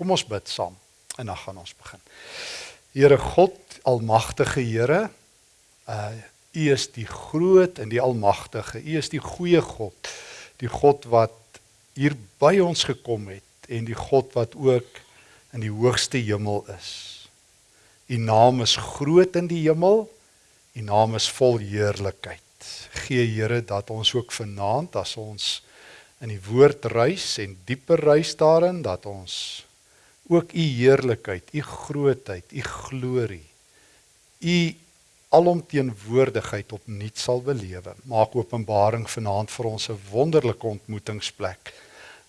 Kom ons bid saam en dan gaan ons begin. Here God, almagtige Here, uh U is die groot en die almagtige. U is die goeie God. Die God wat hier by ons gekom het en die God wat ook in die hoogste hemel is. U naam is groot in die hemel. U naam is vol heerlikheid. Gee Here dat ons ook vanaand as ons in die woord reis en dieper reis daarin dat ons ook u heerlikheid, u grootheid, u glorie, u alomteenwoordigheid opnuut sal belewe. Maak openbaring vanaand vir ons 'n wonderlike ontmoetingsplek.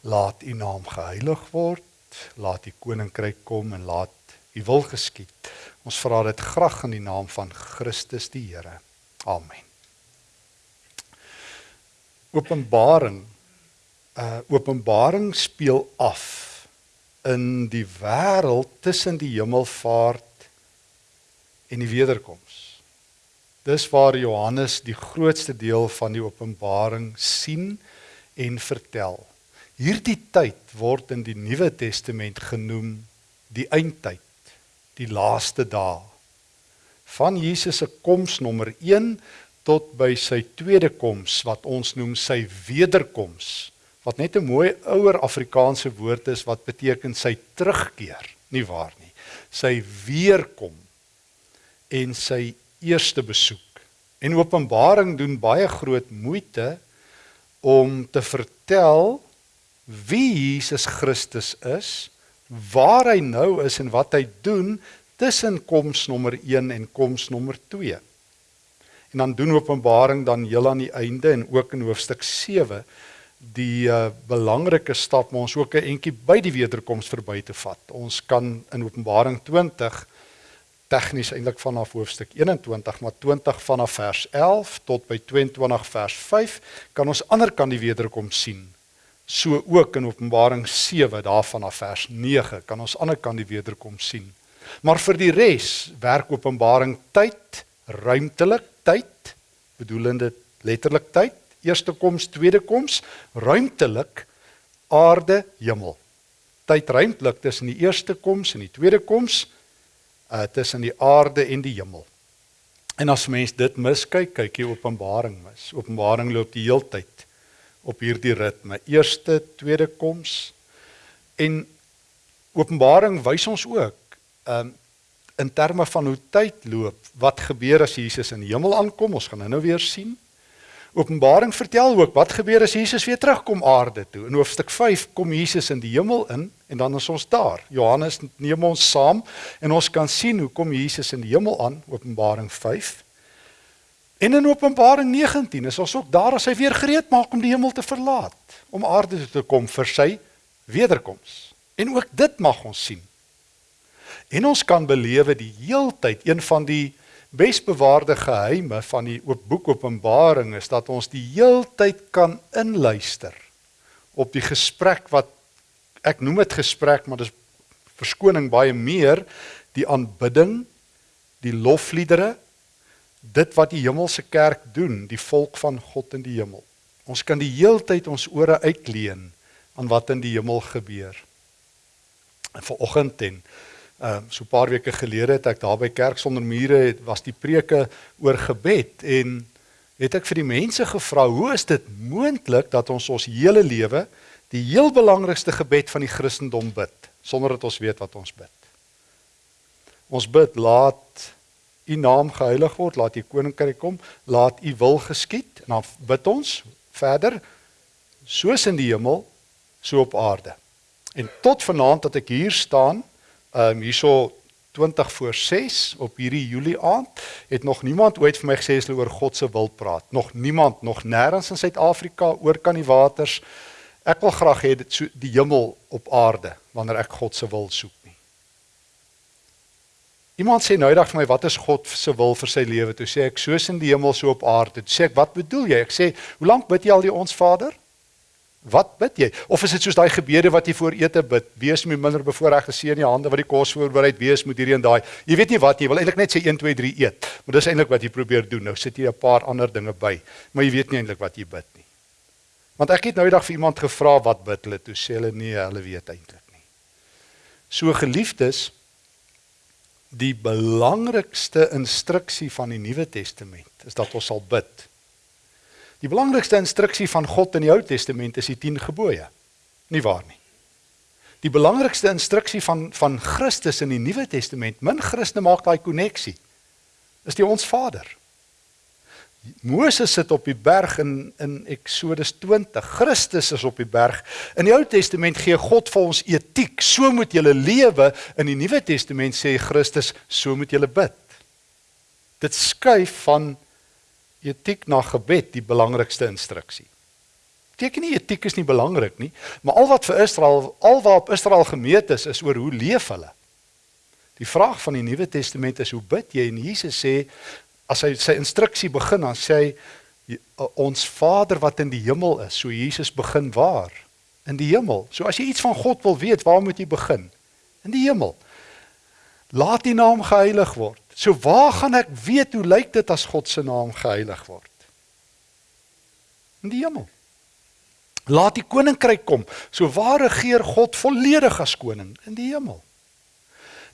Laat u naam geheilig word, laat u koninkryk kom en laat u wil geskied. Ons vra dit graag in die naam van Christus die Here. Amen. Openbaring uh Openbaring speel af in die wêreld tussen die hemelvaart en die wederkoms. Dis waar Johannes die grootste deel van die Openbaring sien en vertel. Hierdie tyd word in die Nuwe Testament genoem die eindtyd, die laaste dae. Van Jesus se koms nommer 1 tot by sy tweede koms wat ons noem sy wederkoms wat net 'n mooi ouer Afrikaanse woord is wat beteken sy terugkeer, nie waar nie. Sy weerkom en sy eerste besoek. En Openbaring doen baie groot moeite om te vertel wie Jesus Christus is, waar hy nou is en wat hy doen tussen koms nommer 1 en koms nommer 2. En dan doen Openbaring dan heel aan die einde en ook in hoofstuk 7 die uh, belangrike stap om ons ook 'n entjie by die wederkoms verby te vat. Ons kan in Openbaring 20 tegnies eintlik vanaf hoofstuk 21 maar 20 vanaf vers 11 tot by 22 vers 5 kan ons ander kan die wederkoms sien. So ook in Openbaring 7 daarvan af vers 9 kan ons ander kan die wederkoms sien. Maar vir die res werk Openbaring tyd, ruimtelik tyd, bedoelende letterlik tyd eerste koms, tweede koms, ruimtelik aarde, hemel. Tyd ruimtelik tussen die eerste koms en die tweede koms, uh tussen die aarde en die hemel. En as mens dit miskyk, kyk jy Openbaring mis. Openbaring loop die heeltyd op hierdie ritme. Eerste, tweede koms en Openbaring wys ons ook um in terme van hoe tyd loop, wat gebeur as Jesus in die hemel aankom? Ons gaan nou-nou weer sien. Openbaring vertel ook wat gebeur as Jesus weer terugkom aarde toe. In hoofstuk 5 kom Jesus in die hemel in en dan is ons daar. Johannes neem ons saam en ons kan sien hoe kom Jesus in die hemel aan, Openbaring 5. En in Openbaring 19 is ons ook daar as hy weer gereed maak om die hemel te verlaat, om aarde toe te kom vir sy wederkoms. En ook dit mag ons sien. En ons kan belewe die heeltyd een van die besbewaarde geheime van die oop boek Openbaring is dat ons die heeltyd kan inluister op die gesprek wat ek noem dit gesprek maar dis verskoning baie meer die aanbidding die lofliedere dit wat die hemelse kerk doen die volk van God in die hemel. Ons kan die heeltyd ons ore uitleen aan wat in die hemel gebeur. En vanoggend en Ehm uh, so 'n paar weke gelede het ek daar by Kerk sonder mure het was die preke oor gebed en het ek vir die mense gevra hoe is dit moontlik dat ons ons hele lewe die heel belangrikste gebed van die Christendom bid sonder dat ons weet wat ons bid. Ons bid laat u naam geheilig word, laat u koninkryk kom, laat u wil geskied en dan bid ons verder soos in die hemel so op aarde. En tot vanaand dat ek hier staan Ehm um, hierso 20 voor 6 op hierdie Julie aand het nog niemand ooit vir my gesê as hulle oor God se wil praat. Nog niemand, nog nêrens in Suid-Afrika oor kan die waters. Ek wil graag hê dit so die hemel op aarde wanneer ek God se wil soek nie. Iemand sê nou eendag vir my wat is God se wil vir sy lewe? Toe sê ek soos in die hemel so op aarde. Toe sê ek wat bedoel jy? Ek sê hoe lank bid jy al die ons Vader? Wat bid jy? Of is dit soos daai gebede wat jy voor ete bid? Wees my minder bevoorregte seën in die hande wat die kos voorberei, wees moet hierdie en daai. Jy weet nie wat jy wil eintlik net sê 1 2 3 eet. Maar dis eintlik wat jy probeer doen. Nou sit jy 'n paar ander dinge by, maar jy weet nie eintlik wat jy bid nie. Want ek het nou eendag vir iemand gevra wat bid hulle, toe sê hulle nee, hulle weet eintlik nie. So geliefdes, die belangrikste instruksie van die Nuwe Testament is dat ons sal bid. Die belangrikste instruksie van God in die Ou Testament is die 10 gebooie. Nie waar nie. Die belangrikste instruksie van van Christus in die Nuwe Testament, min Christene maak daai koneksie. Is die ons Vader. Moses sit op die berg in in Eksodus 20. Christus is op die berg. In die Ou Testament gee God vir ons etiek. So moet jy lewe. In die Nuwe Testament sê Christus, so moet jy bid. Dit skuif van etiek na gebed die belangrikste instruksie. Beteken nie etiek is nie belangrik nie, maar al wat vir Israel, alwaar Israel gemeet is, is oor hoe leef hulle. Die vraag van die Nuwe Testament is hoe bid jy? En Jesus sê as hy sy instruksie begin dan sê hy ons Vader wat in die hemel is. So Jesus begin waar? In die hemel. So as jy iets van God wil weet, waar moet jy begin? In die hemel. Laat die naam geheilig word. So waar gaan ek weet hoe lyk dit as God se naam geheilig word? In die hemel. Laat die koninkryk kom. So waar regeer God volledig as koning in die hemel?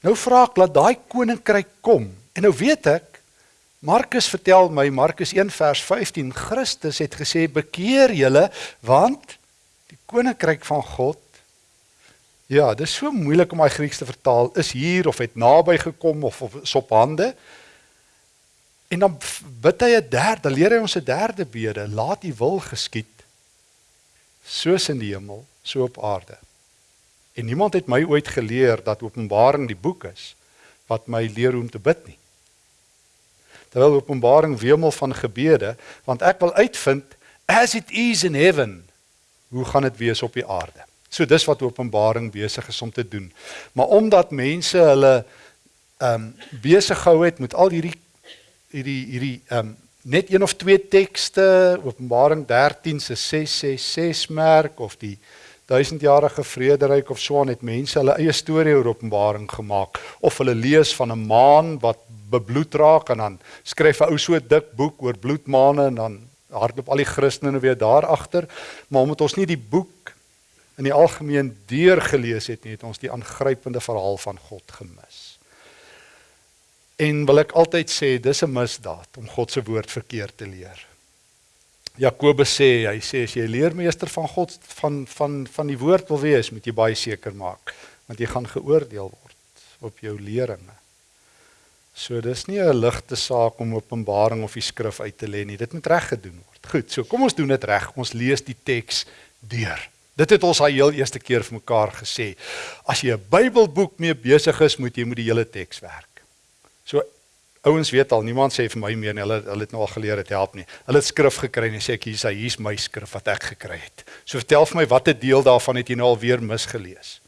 Nou vra ek laat daai koninkryk kom. En nou weet ek Markus vertel my Markus 1 vers 15 Christus het gesê bekeer julle want die koninkryk van God Ja, dis so moeilik om daai Grieks te vertaal. Is hier of het naby gekom of of is op hande? En dan bid hy 'n derde, leer hy ons 'n derde bede, laat U wil geskied soos in die hemel, so op aarde. En niemand het my ooit geleer dat Openbaring die boek is wat my leer hoe om te bid nie. Terwyl Openbaring wemel van gebede, want ek wil uitvind as it is in heaven, hoe gaan dit wees op die aarde? So dis wat Openbaring besig is om te doen. Maar omdat mense hulle ehm um, besig gehou het met al hierdie hierdie hierdie ehm um, net een of twee tekste, Openbaring 13 se 666 merk of die duisendjarige vrederyk of so aan het mense hulle eie storie oor Openbaring gemaak of hulle lees van 'n maan wat bebloed raak en dan skryf 'n ou so dik boek oor bloedmaane en dan hardloop al die Christene weer daar agter, maar omdat ons nie die boek in die algemeen deurgelees het nie, het ons die aangrypende verhaal van God gemis. En wil ek altyd sê dis 'n misdaad om God se woord verkeerd te leer. Jakobus sê, hy sê as jy leermeester van God van van van die woord wil wees, moet jy baie seker maak want jy gaan geoordeel word op jou leringe. So dis nie 'n ligte saak om Openbaring of die skrif uit te lê nie. Dit moet reg gedoen word. Goed, so kom ons doen dit reg. Ons lees die teks deur. Dit het ons al heel eerste keer vir mekaar gesê. As jy 'n Bybelboek mee besig is, moet jy met die hele teks werk. So ouens weet al, niemand sê vir my meer nie. Hulle hulle het nou al geleer dit help nie. Hulle het skrif gekry en sê ek hier's hy, hier's my skrif wat ek gekry het. So vertel vir my watter deel daarvan het jy nou al weer misgelees?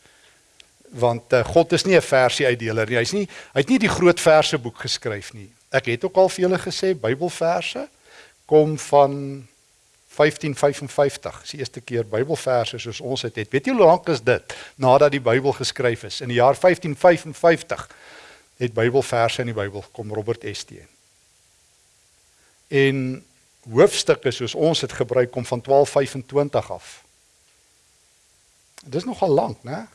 Want uh, God is nie 'n versie uitdeler nie. Hy's nie hy het nie die groot verse boek geskryf nie. Ek het ook al vir julle gesê Bybelverse kom van 1555. Dis die eerste keer Bybelverse soos ons dit het. Weet jy hoe lank is dit nadat die Bybel geskryf is? In die jaar 1555 het Bybelverse in die Bybel gekom Robert ST. En hoofstukke soos ons dit gebruik kom van 1225 af. Dis nogal lank, né?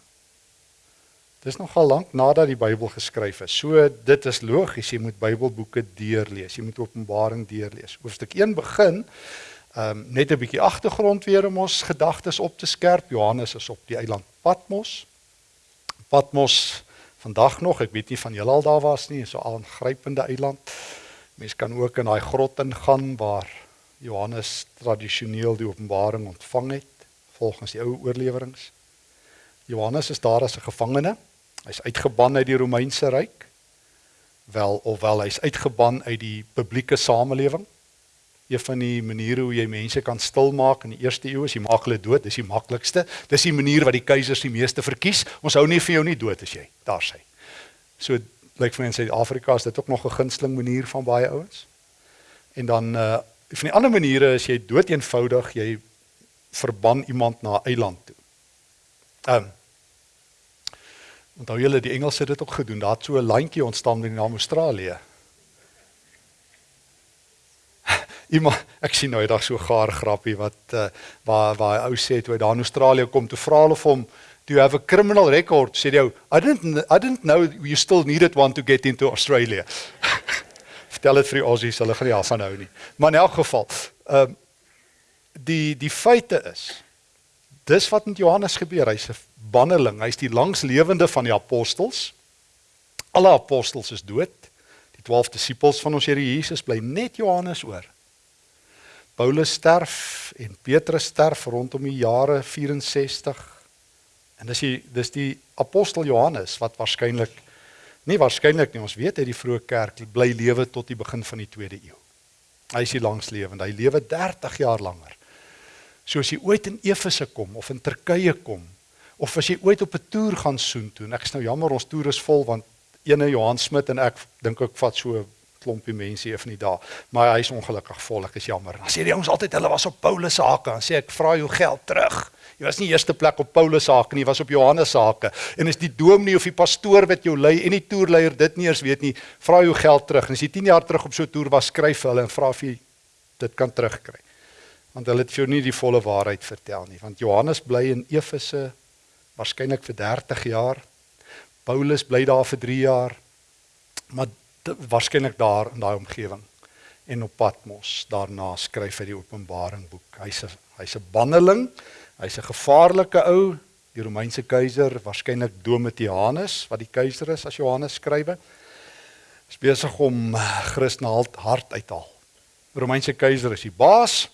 Dis nogal lank nadat die Bybel geskryf is. So dit is logies, jy moet Bybelboeke deurlees. Jy moet Openbaring deurlees. Hoofstuk 1 begin Ehm um, net 'n bietjie agtergrond weer om ons gedagtes op te skerp. Johannes is op die eiland Patmos. Patmos vandag nog, ek weet nie van julle al daar was nie, so 'n aangrypende eiland. Mense kan ook in daai grot ingaan waar Johannes tradisioneel die openbaring ontvang het volgens die ou oorleweringe. Johannes is daar as 'n gevangene. Hy's uitgeban uit die Romeinse ryk. Wel of wel hy's uitgeban uit die publieke samelewing een van die maniere hoe jy mense kan stil maak in die eerste eeu is jy maak hulle dood, dis die maklikste. Dis die manier wat die keisers die meeste verkies. Ons hou nie vir jou nie dood as jy daar sê. So lyk vir my in Suid-Afrika is dit ook nog 'n gunsteling manier van baie ouens. En dan uh van die ander maniere is jy dood eenvoudig, jy verban iemand na 'n eiland toe. Um Onthou julle die Engelse het dit ook gedoen. Daar het so 'n landjie ontstaan met die naam Australië. Iemand ek sien nou eendag so gaar grappie wat uh, waar waar hy ou sê toe daar in Australië kom toe vra hulle vir hom Do you have a criminal record? Sê jy, I didn't I didn't know you still needed one to get into Australia. Vertel dit vir die Aussies, hulle gaan nie af van hou nie. Maar in elk geval, ehm uh, die die feite is dis wat met Johannes gebeur. Hy's 'n banneling. Hy's die langslewende van die apostels. Alle apostels is dood. Die 12 disippels van ons Here Jesus bly net Johannes oor. Paulus sterf en Petrus sterf rondom die jare 64. En dis die dis die apostel Johannes wat waarskynlik nie waarskynlik nie, ons weet hy die vroeë kerk bly lewe tot die begin van die 2de eeu. Hy is die langslewende. Hy lewe 30 jaar langer. So as jy ooit in Efese kom of in Turkye kom of as jy ooit op 'n toer gaan soontoe. Ek is nou jammer ons toer is vol want ene Johan Smit en ek dink ek vat so klompie mense een van die dae, maar hy is ongelukkig vol, ek is jammer. Dan sê die ouens altyd hulle was op Paulus se hake, dan sê ek vra jou geld terug. Jy was nie eerste plek op Paulus se hake nie, jy was op Johannes se hake. En is die dominee of die pastoor wat jou lei en die toerleier dit nie eers weet nie, vra jou geld terug. En as jy 10 jaar terug op so 'n toer was, skryf hulle en vra of jy dit kan terugkry want hulle het vir jou nie die volle waarheid vertel nie want Johannes bly in Efese waarskynlik vir 30 jaar Paulus bly daar vir 3 jaar maar waarskynlik daar in daai omgewing en op Patmos daarna skryf hy die Openbaring boek hy's 'n hy's 'n banneling hy's 'n gevaarlike ou die Romeinse keiser waarskynlik Domitianus wat die keiser is as Johannes skrywe is besig om Christen hart uithaal Romeinse keiser is die baas.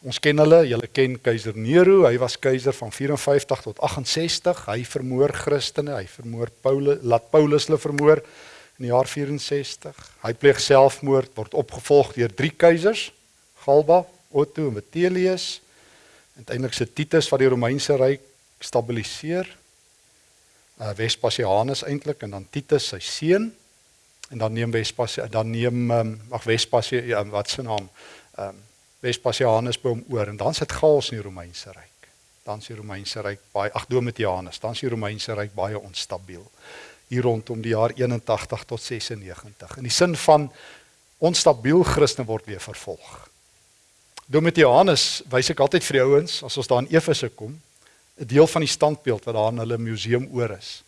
Ons ken hulle, julle ken keiser Nero, hy was keiser van 54 tot 68. Hy vermoor Christene, hy vermoor Paulus, laat Paulus hulle vermoor in die jaar 64. Hy pleeg selfmoord, word opgevolg deur drie keisers, Galba, Otto en Vitellius. Uiteindelik se Titus wat die Romeinse ryk stabiliseer. Uh Vespasianus eintlik en dan Titus sy seun en dan neem Vespasianus dan neem um, ag Vespasianus ja, wat se naam? Um, Vespasianus by hom oor en dan sit chaos in die Romeinse ryk. Dan is die Romeinse ryk baie ag Domitianus, dan is die Romeinse ryk baie onstabiel. Hier rondom die jaar 81 tot 96. In die sin van onstabiel Christene word weer vervolg. Domitianus wys ek altyd vir die ouens as ons daar in Efese kom, 'n deel van die standbeeld wat daar in hulle museum oor is.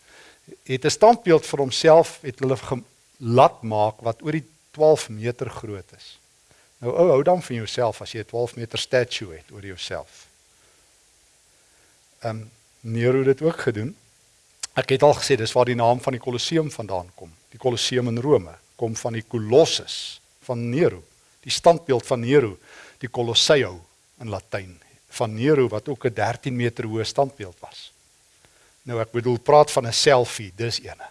Het 'n standbeeld vir homself het hulle laat maak wat oor die 12 meter groot is. Nou ou, hou dan van jouself as jy 'n 12 meter statue het oor jouself. Ehm um, Nero het dit ook gedoen. Ek het al gesê dis waar die naam van die Kolosseum vandaan kom. Die Kolosseum in Rome kom van die Colossus van Nero, die standbeeld van Nero, die Colosseo in Latyn van Nero wat ook 'n 13 meter hoë standbeeld was. Nou ek bedoel praat van 'n selfie, dis eene.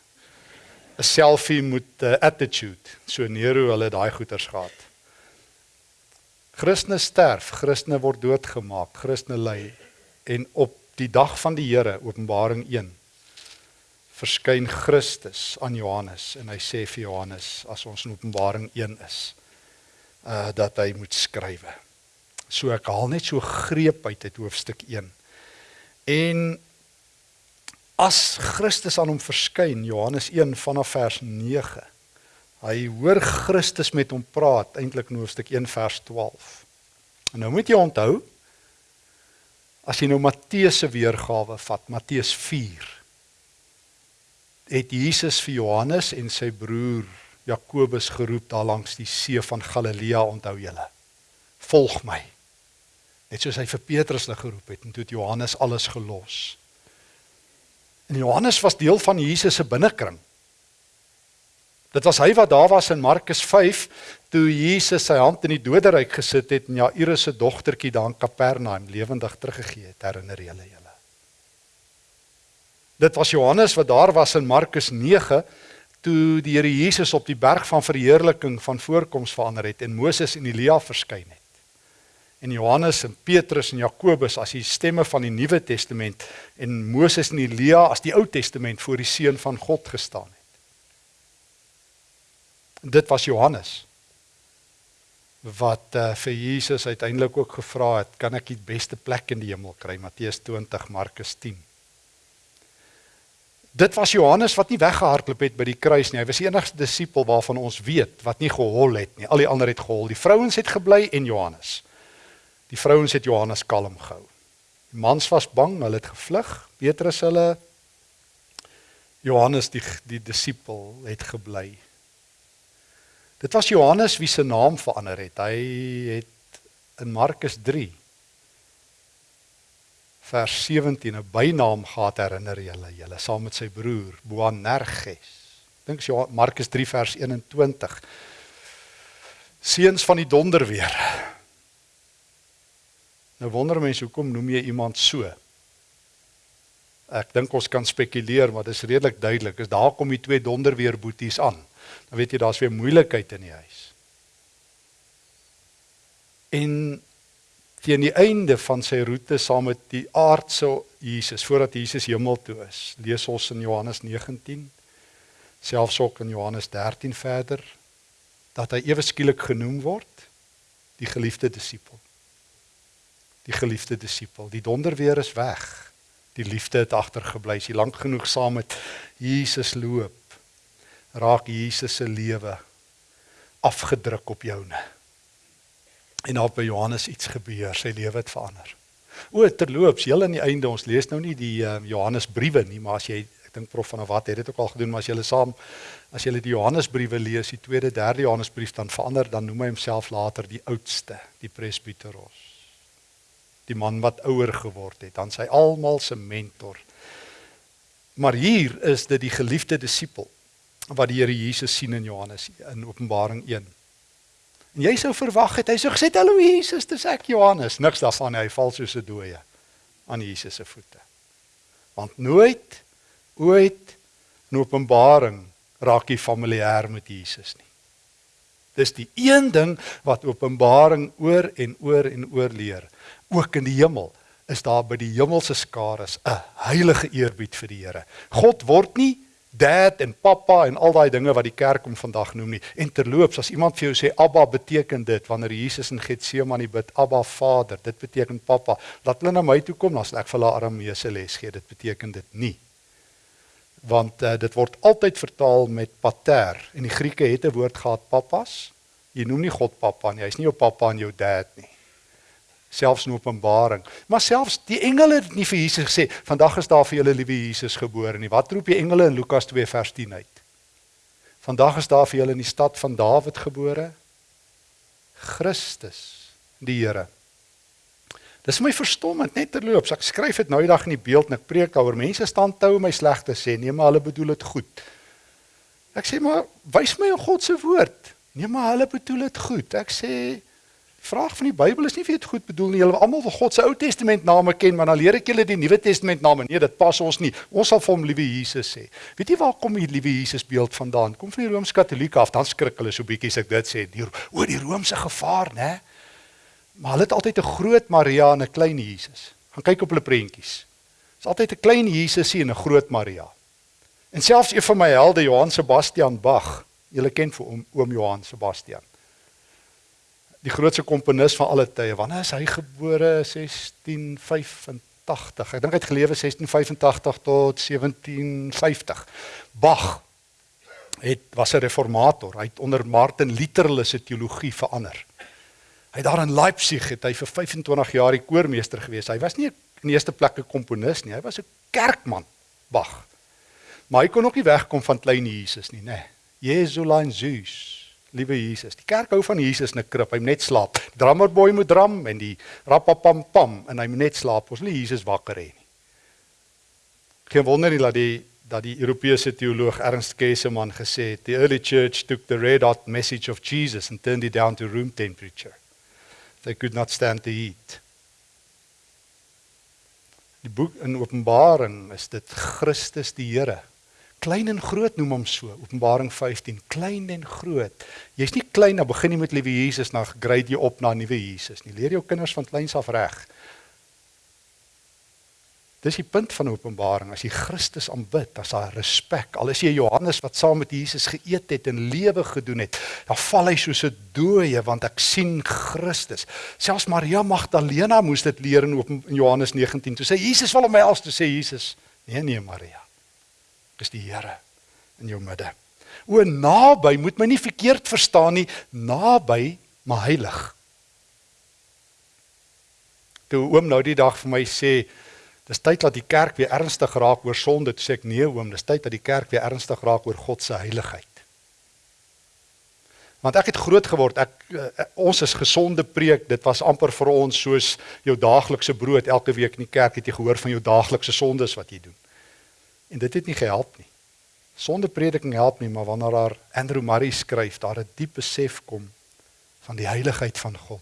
'n Selfie met 'n uh, attitude. So Nero hulle daai goeters gehad. Christene sterf, Christene word doodgemaak, Christene ly en op die dag van die Here, Openbaring 1, verskyn Christus aan Johannes en hy sê vir Johannes as ons in Openbaring 1 is, uh dat hy moet skrywe. So ek haal net so greep uit uit hoofstuk 1. En as Christus aan hom verskyn, Johannes 1 vanaf vers 9 Hy hoor Christus met hom praat eintlik in hoofstuk 1 vers 12. En nou moet jy onthou as jy nou Matteus se weergawe vat, Matteus 4 het Jesus vir Johannes en sy broer Jakobus geroep daar langs die see van Galilea, onthou julle. Volg my. Net soos hy vir Petrus hulle geroep het en toe het Johannes alles gelos. En Johannes was deel van Jesus se binnekring. Dit was hy wat daar was in Markus 5 toe Jesus sy hand in die doderyk gesit het en Jairus se dogtertjie daar in Kapernaum lewendig teruggegee het, herinner julle julle. Dit was Johannes wat daar was in Markus 9 toe die Here Jesus op die berg van verheerliking van voorkoms verander het en Moses en Elia verskyn het. En Johannes en Petrus en Jakobus as die stemme van die Nuwe Testament en Moses en Elia as die Ou Testament voor die seun van God gestaan het dit was Johannes wat uh, vir Jesus uiteindelik ook gevra het, kan ek die beste plek in die hemel kry? Matteus 20, Markus 10. Dit was Johannes wat nie weggehardloop het by die kruis nie. Hy was die enigste disipel waarvan ons weet wat nie gehol het nie. Al die ander het gehol. Die vrouens het gebly en Johannes. Die vrouens het Johannes kalm gehou. Die mans was bang, hulle het gevlug. Petrus hulle Johannes die die disipel het gebly. Dit was Johannes wie se naam verander het. Hy het in Markus 3 vers 17 'n bynaam gehad herinner julle, julle saam met sy broer Boanerges. Dink jy Markus 3 vers 21. Seuns van die donderweer. Nou wonder mense hoekom noem jy iemand so? Ek dink ons kan spekuleer, maar dit is redelik duidelik. Is daar kom die twee donderweer boeties aan. Dan weet jy daar's weer moeilikheid in die huis. En teen die einde van sy roete saam met die aardse Jesus, voordat Jesus hemel toe is, lees ons in Johannes 19, selfs ook in Johannes 13 verder, dat hy ewe skielik genoem word die geliefde disipel. Die geliefde disipel. Die donderweer is weg. Die liefde het agtergebly. Sy lank genoeg saam met Jesus loop. Raak Jesus se lewe afgedruk op joune. En daar by Johannes iets gebeur, sy lewe het verander. O, terloops, heel aan die einde ons lees nou nie die uh, Johannes briewe nie, maar as jy ek dink prof van wat het dit ook al gedoen, maar as jy hulle saam as jy die Johannes briewe lees, die tweede, derde Johannes brief dan verander dan noem hy homself later die oudste, die presbyteros. Die man wat ouer geword het, dan sy almal se mentor. Maar hier is dit die geliefde disipel wat die Here Jesus sien in Johannes in Openbaring 1. En jy sou verwag het hy sou gesê hallo Jesus, dis ek Johannes. Niks daarvan hy val soos 'n dooie aan Jesus se voete. Want nooit ooit in Openbaring raak jy familier met Jesus nie. Dis die een ding wat Openbaring oor en oor en oor leer. Ook in die hemel is daar by die hemelse skares 'n heilige eerbied vir die Here. God word nie dad en pappa en al daai dinge wat die kerk hom vandag noem nie. En terloops, as iemand vir jou sê Abba beteken dit wanneer Jesus in Getsemane bid, Abba Vader, dit beteken pappa. Laat hulle na my toe kom, dan sal ek vir hulle Arameese les gee. Dit beteken dit nie. Want uh, dit word altyd vertaal met pater en die Grieke het 'n woord gehad pappas. Jy noem nie God pappa nie. Hy's nie jou pappa en jou dad nie selfs in Openbaring. Maar selfs die engele het nie vir Jesus gesê vandag is daar vir julle liewe Jesus gebore nie. Wat roep die engele in Lukas 2 vers 10 uit? Vandag is daar vir julle in die stad van Dawid gebore Christus, die Here. Dis my verstommend net terloops. Ek skryf dit nou die dag in die beeld en ek preek daaroor. Mense staan tou om my sleg te sê. Nee, maar hulle bedoel dit goed. Ek sê maar wys my in God se woord. Nee, maar hulle bedoel dit goed. Ek sê vraag van die Bybel is nie vir dit goed bedoel nie. Julle almal wil God se Ou Testament name ken, maar dan leer ek julle die Nuwe Testament name. Nee, dit pas ons nie. Ons sal vir hom liewe Jesus sê. Weet jy waar kom die liewe Jesus beeld vandaan? Kom van die Rooms-Katolieke af. Dan skrik hulle so bietjie as ek dit sê. Die o, die Romeinse gevaar, né? Maar hulle het altyd 'n groot Maria en 'n klein Jesus. Gaan kyk op hulle prentjies. Dis altyd 'n klein Jesus en 'n groot Maria. En selfs een van my helde, Johann Sebastian Bach, julle ken vir oom, oom Johann Sebastian die grootste komponis van alle tye. Wanneer is hy gebore? 1685. Ek dink hy het gelewe 1685 tot 1750. Bach het was 'n reformator. Hy het onder Martin Luther se teologie verander. Hy daar in Leipzig het hy vir 25 jaar die koormeester gewees. Hy was nie in eerste plek 'n komponis nie. Hy was 'n kerkman, Bach. Maar hy kon ook nie wegkom van klein Jesus nie, nê. Jesulein Zeus liewe Jesus. Die kerk hou van Jesus in 'n krib. Hy moet net slaap. Drummerboy moet drum en die rapapam pam en hy moet net slaap. Ons wil Jesus wakker hê nie. Geen wonder nie dat die dat die Europese teoloog Ernst Käsemann gesê het, the early church took the red hot message of Jesus and turned it down to room temperature. They could not stand the heat. Die boek in Openbaring is dit Christus die Here Klein en groot noem hom so. Openbaring 15, klein en groot. Jy's nie klein dan begin jy met liewe Jesus na grade jy op na nuwe Jesus nie. Leer jou kinders van kleins af reg. Dis die punt van Openbaring. As jy Christus aanbid, as daar respek. Al is jy Johannes wat saam met Jesus geëet het en lewe gedoen het, dan val hy soos 'n dooie want ek sien Christus. Selfs Maria Magdalena moes dit leer in Johannes 19. Toe sê Jesus wil hom als toe sê Jesus, nee nee Maria. Dis die Here in jou midde. O naby, moet my nie verkeerd verstaan nie, naby, maar heilig. Toe oom nou die dag vir my sê, dis tyd dat die kerk weer ernstig raak oor sonde, toe sê ek nee oom, dis tyd dat die kerk weer ernstig raak oor God se heiligheid. Want ek het groot geword, ek uh, ons is gesonde preek, dit was amper vir ons soos jou daaglikse brood elke week in die kerk het jy gehoor van jou daaglikse sondes wat jy doen. En dit het nie gehelp nie. Sonde prediking help nie, maar wanneer daar Andrew Murray skryf, daar 'n diep besef kom van die heiligheid van God.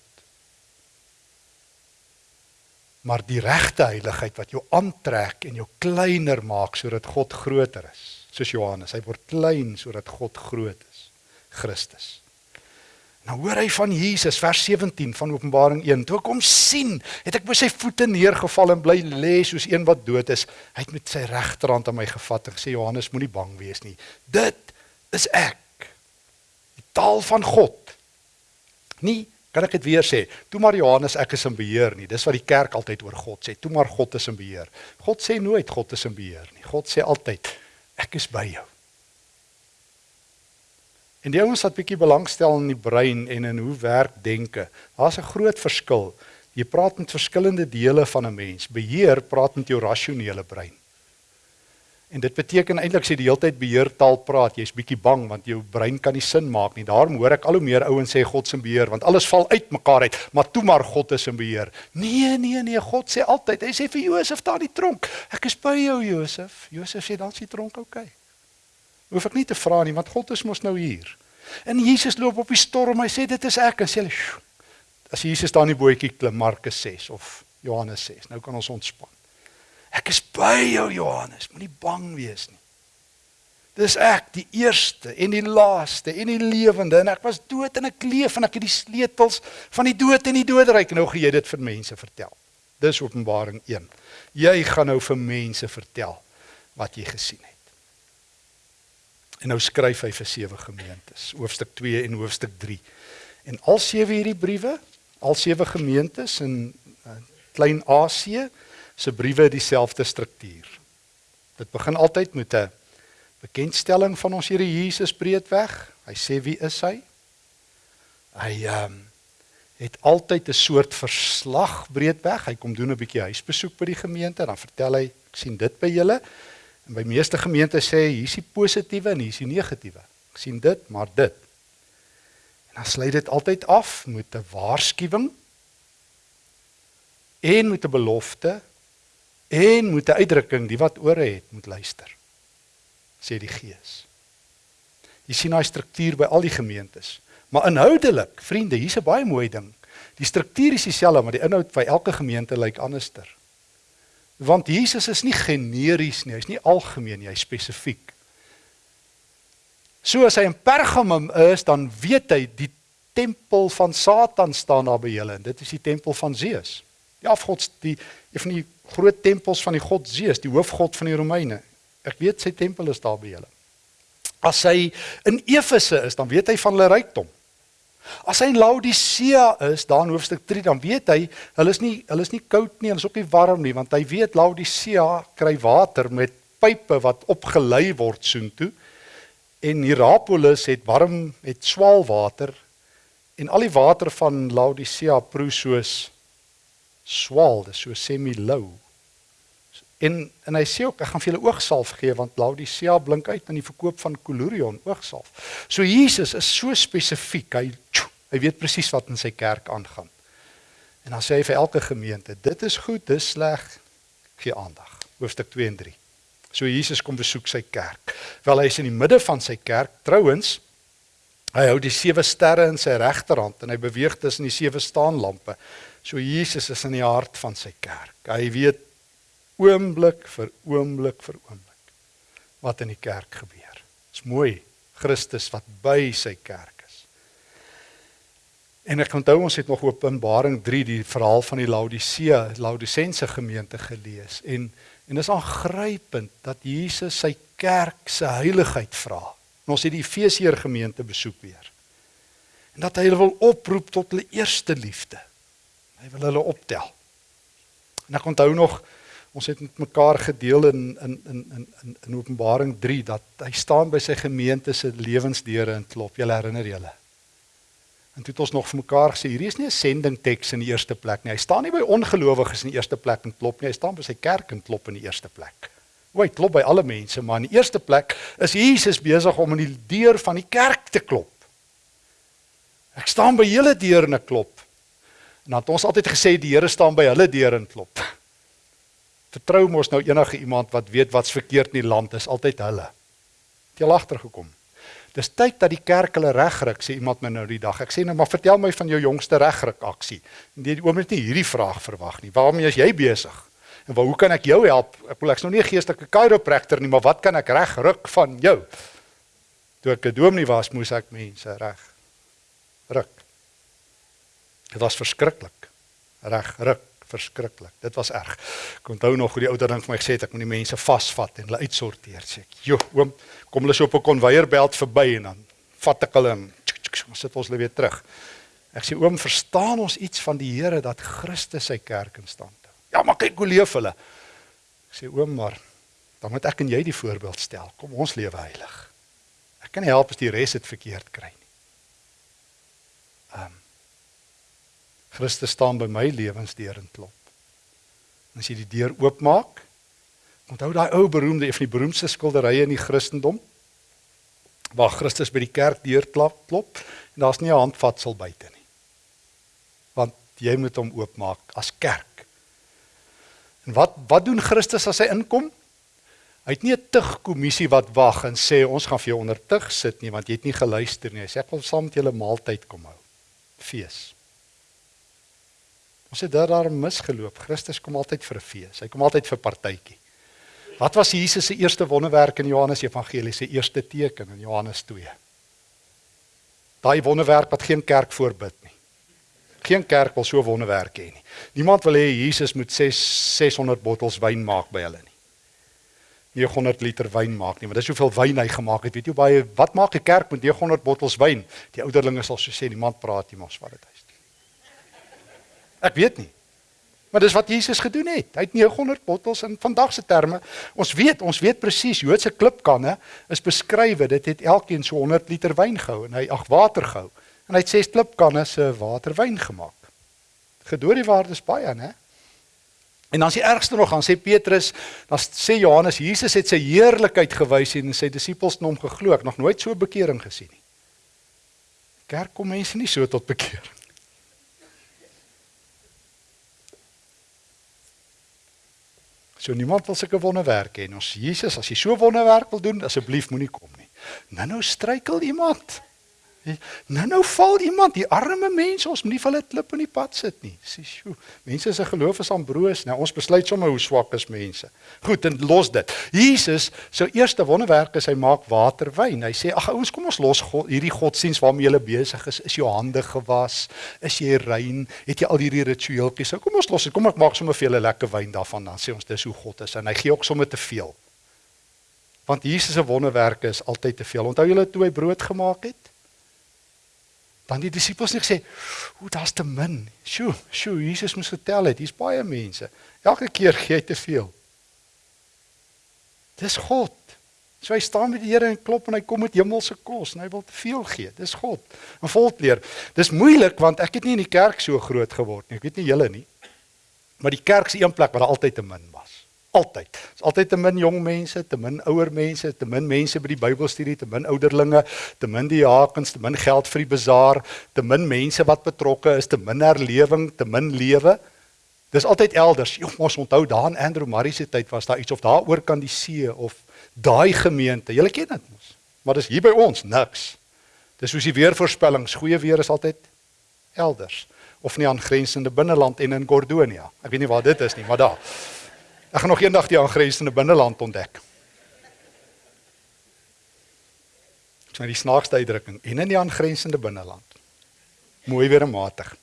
Maar die regte heiligheid wat jou aantrek en jou kleiner maak sodat God groter is, soos Johannes, hy word klein sodat God groot is, Christus. Nou hoor hy van Jesus vers 17 van Openbaring 1. Toe ek hom sien, het ek by sy voete neergeval en bly lê soos een wat dood is. Hy het met sy regterhand aan my gevat en gesê Johannes moenie bang wees nie. Dit is ek. Die taal van God. Nie kan ek dit weer sê. Toe maar Johannes ek is in beheer nie. Dis wat die kerk altyd oor God sê. Toe maar God is in beheer. God sê nooit God is in beheer nie. God sê altyd ek is by jou. En die ouens wat bietjie belangstel in die brein en in hoe werk denke, daar's 'n groot verskil. Jy praat met verskillende dele van 'n mens. Beheer praat met jou rasionele brein. En dit beteken eintlik as jy die hele tyd beheertaal praat, jy's bietjie bang want jou brein kan nie sin maak nie. Daarom hoor ek al hoe meer ouens sê God se beheer want alles val uitmekaar uit, maar toe maar God is in beheer. Nee, nee, nee, God sê altyd. Hy sê vir Josef daar die tronk, ek is by jou Josef. Josef sê dan die tronk oukei. Okay hoef ek nie te vra nie want God is mos nou hier. En Jesus loop op die storm, hy sê dit is ek en sê hulle as Jesus daar in die bootjie klim Markus 6 of Johannes 6, nou kan ons ontspan. Ek is by jou Johannes, moenie bang wees nie. Dis ek, die eerste en die laaste en die lewende en ek was dood en ek leef en ek het die sleutels van die dood en die doderyk nou gaan jy dit vir mense vertel. Dis Openbaring 1. Jy gaan nou vir mense vertel wat jy gesien het. En nou skryf hy vir sewe gemeentes, hoofstuk 2 en hoofstuk 3. En al sewe hierdie briewe, al sewe gemeentes in uh, Klein Asië se briewe dieselfde struktuur. Dit begin altyd met 'n bekendstelling van ons Here Jesus breedweg. Hy sê wie is hy? Hy ehm um, het altyd 'n soort verslag breedweg. Hy kom doen 'n bietjie huisbesoek by die gemeente, dan vertel hy, ek sien dit by julle. En by meeste gemeentes sê hier is die positiewe en hier is die negatiewe. Ek sien dit, maar dit. En dan sluit dit altyd af met 'n waarskuwing en met 'n belofte en met 'n uitdrukking die wat ore het moet luister. sê die Gees. Jy sien daai struktuur by al die gemeentes. Maar inhoudelik, vriende, hier's 'n baie mooi ding. Die struktuur is dieselfde, maar die inhoud by elke gemeente lyk anderster. Want Jesus is nie generies nie, hy's nie algemeen nie, hy's spesifiek. So as hy in Pergamum is, dan weet hy die tempel van Satan staan daar by julle en dit is die tempel van Zeus. Die afgods die een van die groot tempels van die god Zeus, die hoofgod van die Romeine. Ek weet sy tempel is daar by julle. As hy in Efese is, dan weet hy van hulle rykdom. As hy Laodicea is, daar in hoofstuk 3, dan weet hy, hulle is nie hulle is nie koud nie, hulle is ook nie warm nie, want hy weet Laodicea kry water met pype wat opgelei word soontoe. En Hierapolis het warm het swaal water en al die water van Laodicea proe soos swaal, dis so semi-lou. En en hy sê ook ek gaan vir julle oogsalf gee want Laodicea blink uit in die verkoop van Colurion oogsalf. So Jesus is so spesifiek. Hy hy weet presies wat in sy kerk aangaan. En dan sê hy vir elke gemeente, dit is goed, dis sleg, gee aandag. Hoofstuk 2 en 3. So Jesus kom besoek sy kerk. Wel hy is in die midde van sy kerk. Trouwens, hy hou die sewe sterre in sy regterhand en hy beweeg tussen die sewe staanlampe. So Jesus is in die hart van sy kerk. Hy weet oomblik vir oomblik vir oomblik wat in die kerk gebeur. Dit's mooi Christus wat by sy kerk is. En ek onthou ons het nog Openbaring 3 die verhaal van die Laodicea, Laodicense gemeente gelees en en is aangrypend dat Jesus sy kerk se heiligheid vra. En ons het die Efesiërs gemeente besoek weer. En dat hy hulle wil oproep tot hulle eerste liefde. Hy wil hulle optel. En ek onthou nog Ons het met mekaar gedeel in in in in in, in Openbaring 3 dat hy staan by sy gemeente se lewensdeure en klop. Julle herinner julle. En toe het ons nog vir mekaar gesê, hierdie is nie 'n sending teks in die eerste plek nie. Hy staan nie by ongelowiges in die eerste plek en klop nie. Hy staan by sy kerk en klop in die eerste plek. O, hy klop by alle mense, maar in die eerste plek is Jesus besig om aan die deur van die kerk te klop. Ek staan by julle deur en ek klop. En dan het ons altyd gesê die Here staan by hulle deur en klop. Vertrou mos nou enige iemand wat weet wat's verkeerd in die land is altyd hulle. Het jy agter gekom? Dis tyd dat die kerk hulle regryk, sê iemand my nou die dag. Ek sê nou maar vertel my van jou jongste regryk aksie. Nee, oom het nie hierdie vraag verwag nie. Waarmee is jy besig? En waar hoe kan ek jou help? Ek wil ek's nou nie 'n geestelike chiropractor nie, maar wat kan ek regryk van jou? Toe ek 'n dominee was, moes ek mense reg ruk. Dit was verskriklik. Reg ruk verskriklik. Dit was erg. Ek onthou nog hoe die ouer ding vir my gesê het ek moet die mense vasvat en hulle uitsorteer sê ek. Jo, oom, kom hulle so op 'n konveierbelt verby en dan vat ek hulle en ons sit ons hulle weer terug. Ek sê oom, verstaan ons iets van die Here dat Christus sy kerk in stand hou? Ja, maar kyk hoe leef hulle. Ek sê oom, maar dan moet ek en jy die voorbeeld stel. Kom ons lewe heilig. Ek kan nie help as die res dit verkeerd kry nie. Ehm um, Christus staan by my lewensdeur en klop. En as jy die deur oopmaak, onthou daai ou beroemde een van die beroemdste skilderye in die Christendom waar Christus by die kerk deur klap klop en daar's nie 'n handvatsel buite nie. Want jy moet hom oopmaak as kerk. En wat wat doen Christus as hy inkom? Hy het nie 'n tug kommissie wat wag en sê ons gaan vir jou onder tug sit nie want jy het nie geluister nie. Hy sê ek wil saam met julle maaltyd kom hou. Fees. Ons het daar daar misgeloop. Christus kom altyd vir 'n fees. Hy kom altyd vir partytjie. Wat was Jesus se eerste wonderwerk in Johannes Evangelie se eerste teken in Johannes 2? Daai wonderwerk wat geen kerk voorbid nie. Geen kerk wil so wonderwerk hê nie. Niemand wil hê Jesus moet 6 600 bottels wyn maak by hulle nie. 900 liter wyn maak nie, want dis hoeveel wyn hy gemaak het. Weet jy baie wat maak 'n kerk met 900 bottels wyn? Die ouderlinge sal so sê, niemand praat nie mos wat dit is. Ek weet nie. Maar dis wat Jesus gedoen het. Hy het 900 bottels in vandag se terme. Ons weet, ons weet presies Joodse klipkanne is beskrywe. Dit het elkeen so 100 liter wyn gehou en hy ag water gehou. En hy het ses klipkanne se waterwyn gemaak. Gedoor die waardes baie, né? En dan is die ergste nog, dan sê Petrus, dan sê Johannes, Jesus het sy heerlikheid gewys en sy disippels het hom geglo. Ek nog nooit so bekering gesien nie. Kerk kom mense nie so tot bekering. So niemand wil sulke wonderwerke hê. Ons Jesus, as jy so wonderwerk wil doen, asseblief moenie kom nie. Nou nou struikel iemand. Nou nou val iemand, die arme mense, ons moenie vir hulle klip in die pad sit nie. Sê, "Sjoe, mense se geloof is aanbroos." Nou ons besluit sommer hoe swak is mense. Goed, en los dit. Jesus, sy eerste wonderwerk is hy maak water wyn. Hy sê, "Ag ouens, kom ons los God, hierdie godsdiens waarmee jy besig is. Is jou hande gewas? Is jy rein? Het jy al hierdie ritueeltjies? So kom ons los dit. Kom ek maak sommer vir julle lekker wyn daarvan dan sê ons dis hoe God is en hy gee ook sommer te veel. Want Jesus se wonderwerke is altyd te veel. Onthou julle toe hy brood gemaak het? Dan die disippels het gesê, "Hoe daar's te min." Sjoe, sjoe, Jesus moes vertel het, hier's baie mense. Elke keer gee hy te veel. Dis God. So hy staan met die Here en klop en hy kom met hemelse kos en hy wil te veel gee. Dis God. En volkleer. Dis moeilik want ek het nie in die kerk so groot geword nie. Ek weet nie julle nie. Maar die kerk se een plek waar daar altyd te min was. Altyd. Dit's altyd te min jong mense, te min ouer mense, te min mense by die Bybelstudie, te min ouderlinge, te min die hakens, te min geld vir die bazaar, te min mense wat betrokke is, te min herlewing, te min lewe. Dis altyd elders. Jong, ons onthou daar in Andrew Murray se tyd was daar iets of daar oor kan die see of daai gemeente. Julle ken dit mos. Maar dis hier by ons niks. Dis soos die weervoorspellings, goeie weer is altyd elders of nie aangrensende binneland en in Gordonia. Ek weet nie waar dit is nie, maar daar. Ek gaan nog eendag die aangrensende binneland ontdek. Dit is die snaakste uitdrukking en in die aangrensende binneland. Mooi weer matig.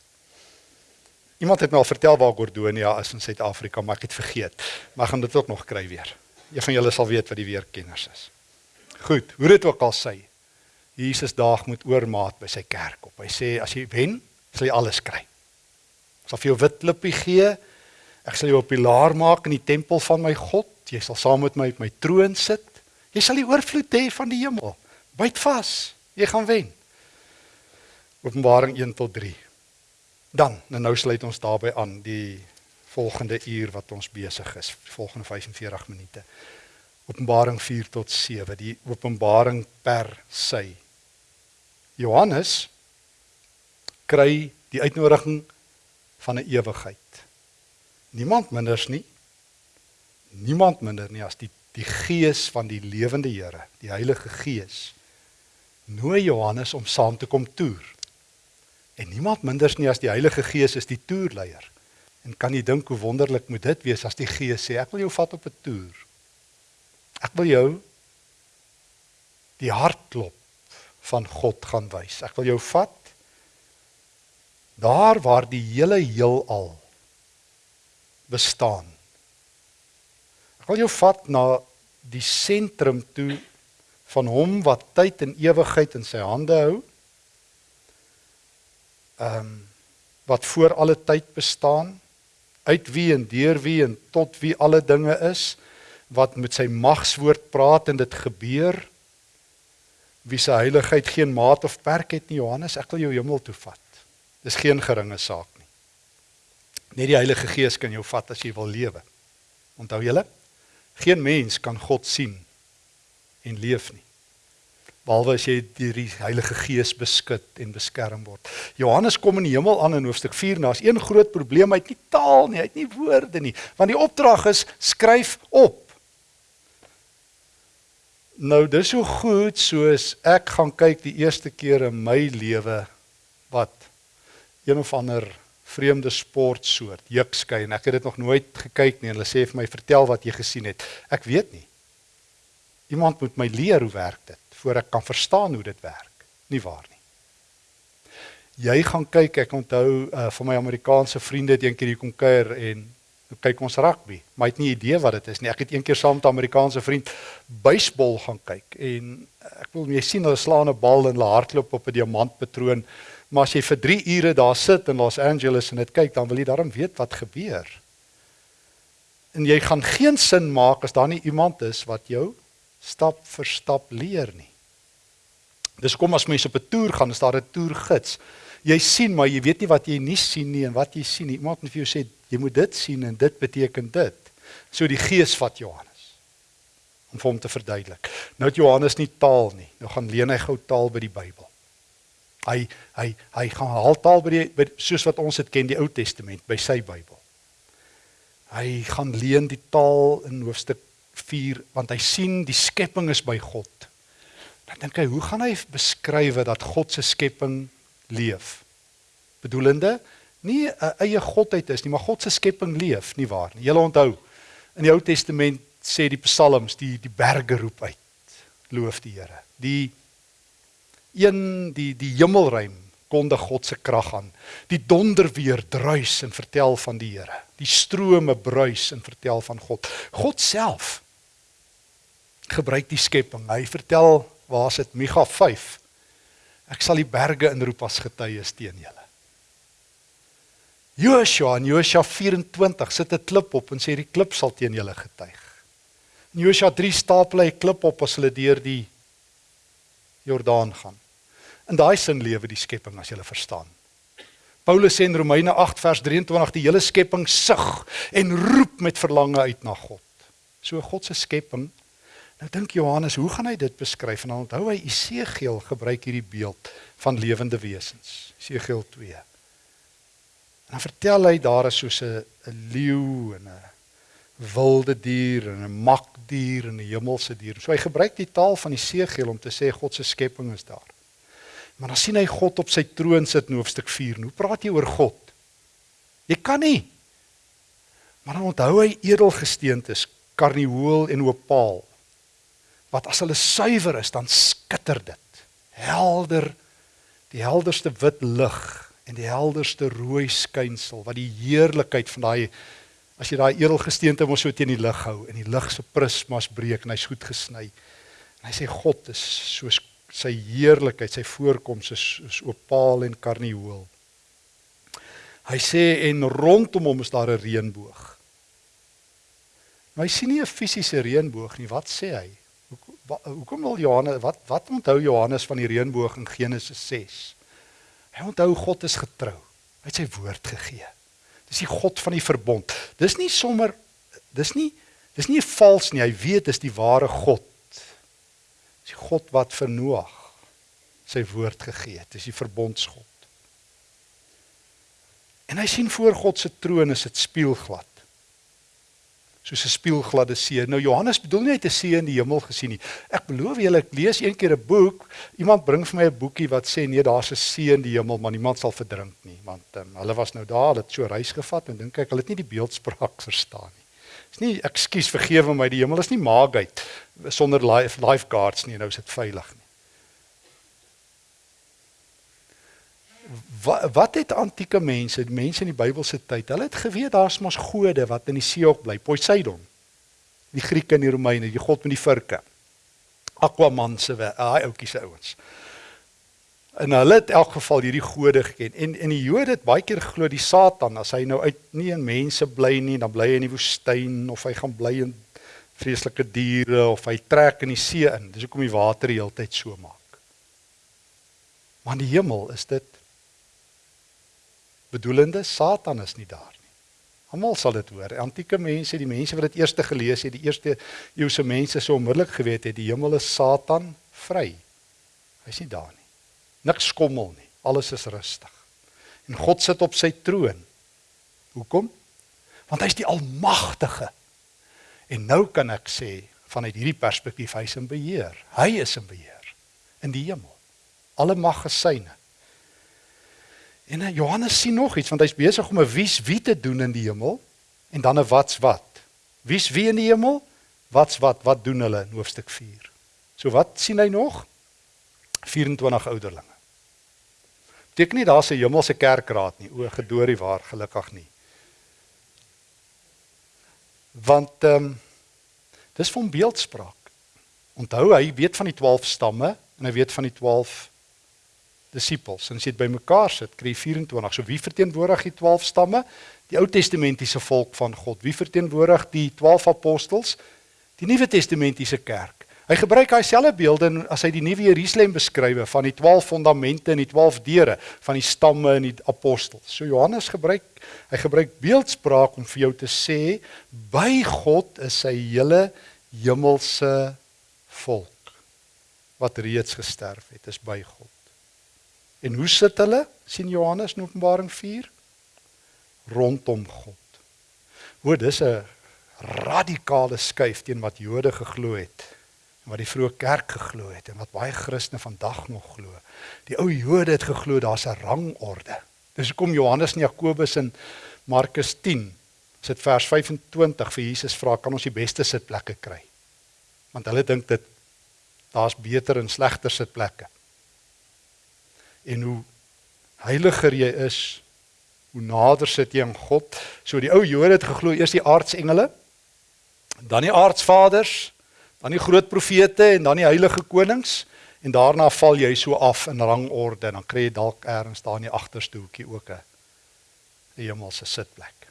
Iemand het my al vertel waar Gordonia is in Suid-Afrika, maar ek het vergeet. Maar gaan dit ook nog kry weer. Een van julle sal weet wat die weerkenners is. Goed, hoe dit ook al sê. Jesus daag met oormaat by sy kerk op. Hy sê as jy wen, sal jy alles kry. Ek sal vir jou wit lippie gee Ek sal jou 'n pilaar maak in die tempel van my God. Jy sal saam met my op my troon sit. Jy sal die oorvloed hê van die hemel. Byt vas. Jy gaan wen. Openbaring 1 tot 3. Dan, nou sluit ons daarbey aan die volgende uur wat ons besig is, volgende 45 minute. Openbaring 4 tot 7, die openbaring per sy. Johannes kry die uitnodiging van 'n ewigheid. Niemand minders nie. Niemand minder nie as die die gees van die lewende Here, die Heilige Gees. Nooi Johannes om saam te kom toer. En niemand minders nie as die Heilige Gees is die toerleier. En kan jy dink hoe wonderlik moet dit wees as die Gees sê ek wil jou vat op 'n toer. Ek wil jou die hartklop van God gaan wys. Ek wil jou vat daar waar die hele heelal bestaan. Ek wil jou vat na die sentrum toe van hom wat tyd en ewigheid in sy hande hou. Ehm um, wat voor alle tyd bestaan, uit wie en deur wie en tot wie alle dinge is, wat met sy magswoord praat en dit gebeur. Wie se heiligheid geen maat of perk het nie, Johannes, ek wil jou hemel toe vat. Dis geen geringe saak nie. Net die Heilige Gees kan jou vat as jy wil lewe. Onthou julle? Geen mens kan God sien en leef nie. Behalwe as jy deur die Heilige Gees beskud en beskerm word. Johannes kom in die hemel aan in hoofstuk 4 en daar's een groot probleem, hy het nie taal nie, hy het nie woorde nie, want die opdrag is skryf op. Nou dis so goed soos ek gaan kyk die eerste keer in my lewe wat een of ander vreemde sportsoort, jukskei en ek het dit nog nooit gekyk nie en hulle sê vir my vertel wat jy gesien het. Ek weet nie. Iemand moet my leer hoe werk dit voor ek kan verstaan hoe dit werk. Nie waar nie. Jy gaan kyk, ek onthou uh, van my Amerikaanse vriende het eendag hier kom kuier en kyk ons rugby. Maar hy het nie idee wat dit is nie. Ek het eendag saam met 'n Amerikaanse vriend baseball gaan kyk en ek wil jy sien hulle slaan 'n bal en hulle hardloop op 'n diamantpatroon. Maar as jy vir 3 ure daar sit in Los Angeles en dit kyk, dan wil jy daarom weet wat gebeur. En jy gaan geen sin maak as daar nie iemand is wat jou stap vir stap leer nie. Dis kom as mense op 'n toer gaan, is daar 'n toergids. Jy sien, maar jy weet nie wat jy nie sien nie en wat jy sien nie. Iemand moet vir jou sê jy moet dit sien en dit beteken dit. So die Gees vat Johannes om vir hom te verduidelik. Nou het Johannes nie taal nie. Nou gaan leen hy gou taal by die Bybel. Hy hy hy gaan haal taal by die by, soos wat ons dit ken die Ou Testament by sy Bybel. Hy gaan leen die taal in hoofstuk 4 want hy sien die skepping is by God. Dan dink hy, hoe gaan hy beskryf dat God se skepping leef? Bedoelende nie 'n eie godheid is nie, maar God se skepping leef, nie waar nie. Jy onthou in die Ou Testament sê die psalms die die berge roep uit. Loof die Here. Die een die die hemelruim kondig God se krag aan. Die donder weer druis en vertel van die Here. Die strome bruis en vertel van God. God self gebruik die skepping. Hy vertel waar sit Micha 5. Ek sal die berge inroep as getuies teen julle. Joshua in Joshua 24 sit 'n klip op en sê die klip sal teen julle getuig. In Joshua 3 stapel hy 'n klip op as hulle deur die Jordaan gaan. In daai sin lewe die skepping as jy verstaan. Paulus sê in Romeine 8 vers 23 die hele skepping sug en roep met verlange uit na God. So God se skepping. Nou dink Johannes, hoe gaan hy dit beskryf? En dan onthou hy Esegiel gebruik hierdie beeld van lewende wesens. Esegiel 2. En dan vertel hy daar is soos 'n leeu en 'n wilde dier en 'n makdier en 'n hemelse dier. So hy gebruik die taal van Esegiel om te sê God se skepping is daar. Maar dan sien hy God op sy troon sit in hoofstuk 4. Hoe praat jy oor God? Jy kan nie. Maar dan onthou hy edelgesteentes, karnieul en opaal. Wat as hulle suiwer is, dan skitter dit. Helder, die helderste wit lig en die helderste rooi skynsel wat die heerlikheid van daai as jy daai edelgesteente mos so teen die lig hou en die lig se prismas breek en hy's goed gesny. En hy sê God is soos sy heerlikheid, sy voorkoms is is opaal en karnieul. Hy sê en rondom hom is daar 'n reënboog. Maar hy sien nie 'n fisiese reënboog nie. Wat sê hy? Hoekom wil Johannes wat wat onthou Johannes van die reënboog in Genesis 6? Hy onthou God is getrou. Hy het sy woord gegee. Dis die God van die verbond. Dis nie sommer dis nie dis nie vals nie. Hy weet dis die ware God. Dis die God wat vir Noag sy woord gegee het. Dis die verbondsgod. En hy sien voor God se troon is dit spieelglad. Soos 'n spieelgladde see. Nou Johannes bedoel nie hy het 'n see in die hemel gesien nie. Ek beloof julle ek lees een keer 'n boek. Iemand bring vir my 'n boekie wat sê nee, daar's 'n see in die hemel, maar niemand sal verdrink nie, want um, hulle was nou daar, hulle het so reis gevat en dink ek hulle het nie die beeldspraak verstaan nie. Dis nie ekskuus vergewe my, die hemel is nie Maagheid sonder life lifeguards nie, nou is dit veilig nie. wat, wat het antieke mense, die mense in die Bybelse tyd, hulle het geweet daar's mos gode wat in die see ook bly, Poseidon. Die Grieke en die Romeine, die god met die virke. Aquaman se, daai ouetjie se ouens. En hulle het in elk geval hierdie gode geken. En en die Jode het baie keer geglo die Satan as hy nou uit nie in mense bly nie, dan bly hy in die woestyn of hy gaan bly in vreeslike diere of hy trek in die see in. Dis hoekom die water die hele tyd so maak. Maar in die hemel is dit bedoelende Satan is nie daar nie. Almal sal dit hoor. Antieke mense, die mense wat dit eerste gelees het, die eerste eeuse mense sou onmiddellik geweet het die hemel is Satan vry. Hy's nie daar nie. Niks skommel nie. Alles is rustig. En God sit op sy troon. Hoekom? Want hy's die almagtige. En nou kan ek sê vanuit hierdie perspektief hy's in beheer. Hy is in beheer in die hemel. Alle mag gesyne. En uh, Johannes sien nog iets want hy's besig om 'n wies wie te doen in die hemel en dan 'n wat's wat. Wie's wie in die hemel? Wat's wat? Wat doen hulle in hoofstuk 4? So wat sien hy nog? 24 ouderlinge. Beteken nie daar's 'n hemelse kerkraad nie. O, gedoorie waar, gelukkig nie. Want ehm um, dis van beeldspraak. Onthou hy weet van die 12 stamme en hy weet van die 12 disippels. En as jy dit bymekaar sit, kry jy 24. So wie verteenwoordig die 12 stamme? Die Ou Testamentiese volk van God. Wie verteenwoordig die 12 apostels? Die Nuwe Testamentiese kerk. Hy gebruik daai selfde beelde as hy die nuwe Jerusalem beskrywe van die 12 fondamente en die 12 deure van die stamme en die apostels. So Johannes gebruik hy gebruik beeldspraak om vir jou te sê by God is sy hele hemelse volk wat reeds gesterf het, is by God. En hoe sit hulle? sien Johannes in Openbaring 4 rondom God. Hoor, dis 'n radikale skuif teen wat Jode geglo het en wat die vroeë kerk geglo het en wat baie Christene vandag nog glo. Die ou Jode het geglo daar's 'n rangorde. Dis hoekom Johannes en Jakobus in Markus 10 sit vers 25 vir Jesus vra kan ons die beste sitplekke kry? Want hulle dink dit daar's beter en slegter sitplekke en hoe heiliger jy is, hoe nader sit jy aan God. So die ou Jode het geglo eers die aardsengele, dan die aardsvaders, dan die groot profete en dan die heilige konings en daarna val jy so af in rangorde en dan kry jy dalk eers daar in die agterste hoekie ook 'n hemelse sitplek.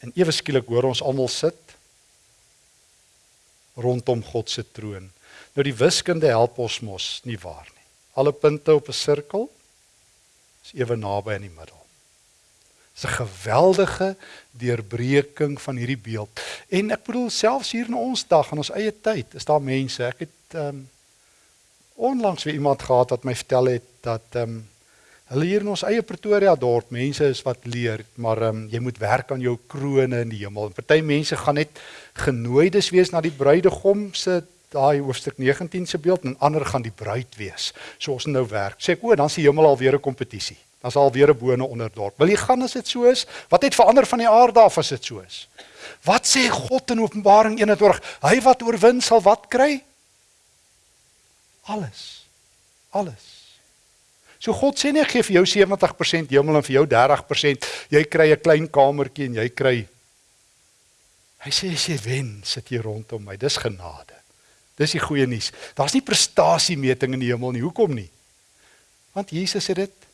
En ewe skielik hoor ons almal sit rondom God se troon. Nou die wiskunde help ons mos nie waar alle punte op 'n sirkel is ewe naby in die middel. Dis 'n geweldige deurbreking van hierdie beeld. En ek bedoel selfs hier in ons dag in ons eie tyd, is daar mense, ek het ehm um, onlangs weer iemand gehad wat my vertel het dat ehm um, hulle hier in ons eie Pretoria dorp mense is wat leer, maar ehm um, jy moet werk aan jou krone in die hemel. Party mense gaan net genooides wees na die bruidegom se daai hoofstuk 19 se beeld en ander gaan die bruid wees. So ons nou werk. Sê ek o, dan is die hemel alweer 'n kompetisie. Dan is alweer 'n bone onder dorp. Wil jy gaan as dit so is? Wat het verander van die aarde af as dit so is? Wat sê God in Openbaring 21? Hy wat oorwin sal wat kry? Alles. Alles. So God sê nie gee vir jou 70% hemel en vir jou 30%, jy kry 'n klein kamertjie en jy kry Hy sê as jy wen, sit jy rondom my. Dis genade. Dis die goeie nuus. Daar's nie prestasiemeting in die hemel nie. Hoekom nie? Want Jesus het dit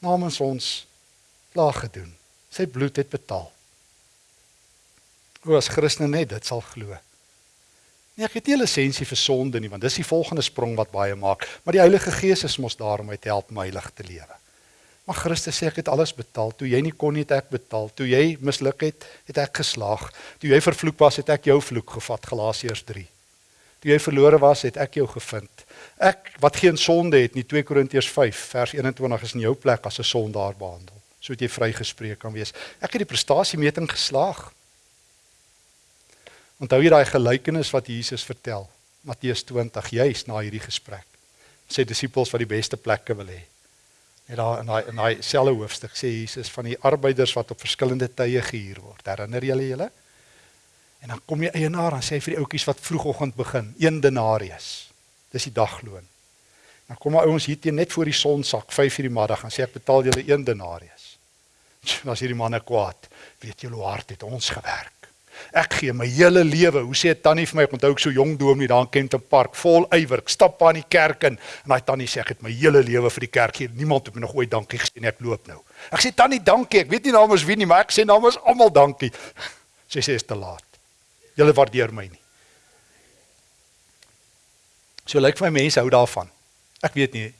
namens ons klaar gedoen. Sy bloed het betaal. O as Christene net dit sal glo. Nee, ek het nie 'n lisensie vir sonde nie, want dis die volgende sprong wat baie maak. Maar die Heilige Gees is mos daar om my te help om heilig te lewe. Maar Christus sê ek het alles betaal. Toe jy nie kon nie, het ek betaal. Toe jy misluk het, het ek geslaag. Toe jy vervloek was, het ek jou vloek gevat, Galasiërs 3. Toe jy verlore was, het ek jou gevind. Ek wat geen sonde het nie, 2 Korintiërs 5 vers 21 is in jou plek as 'n sondaar behandel. So het jy vrygespreek kan wees. Ek het die prestasiemeting geslaag. Onthou jy daai gelykenis wat Jesus vertel? Matteus 20, juis na hierdie gesprek. Sy disippels wat die beste plekke wil hê. Net daar in daai in daai selfe hoofstuk sê Jesus van die arbeiders wat op verskillende tye gehuur word. Herinner julle julle? En dan kom die eienaar en sê vir die ouetjies wat vroegoggend begin, 1 denarius. Dis die dagloon. Dan kom maar ouens hier teen net voor die son sak, 5:00 die middag en sê ek betaal julle 1 denarius. Dan as hierdie manne kwaad, weet julle hoe hard het ons gewerk? Ek gee my hele lewe. Hoe sê tannie vir my, ek onthou ek so jong dominee daar in Kenton Park, vol ywer. Ek stap aan die kerk in en daai tannie sê ek het my hele lewe vir die kerk gee. Niemand het my nog ooit dankie gesê nie. Ek loop nou. Ek sê tannie, dankie. Ek weet nie namens wie nie, maar ek sê namens almal dankie. Sy sê is te laat. Julle waardeer my nie. So lyk like vir my mense hou daarvan. Ek weet nie.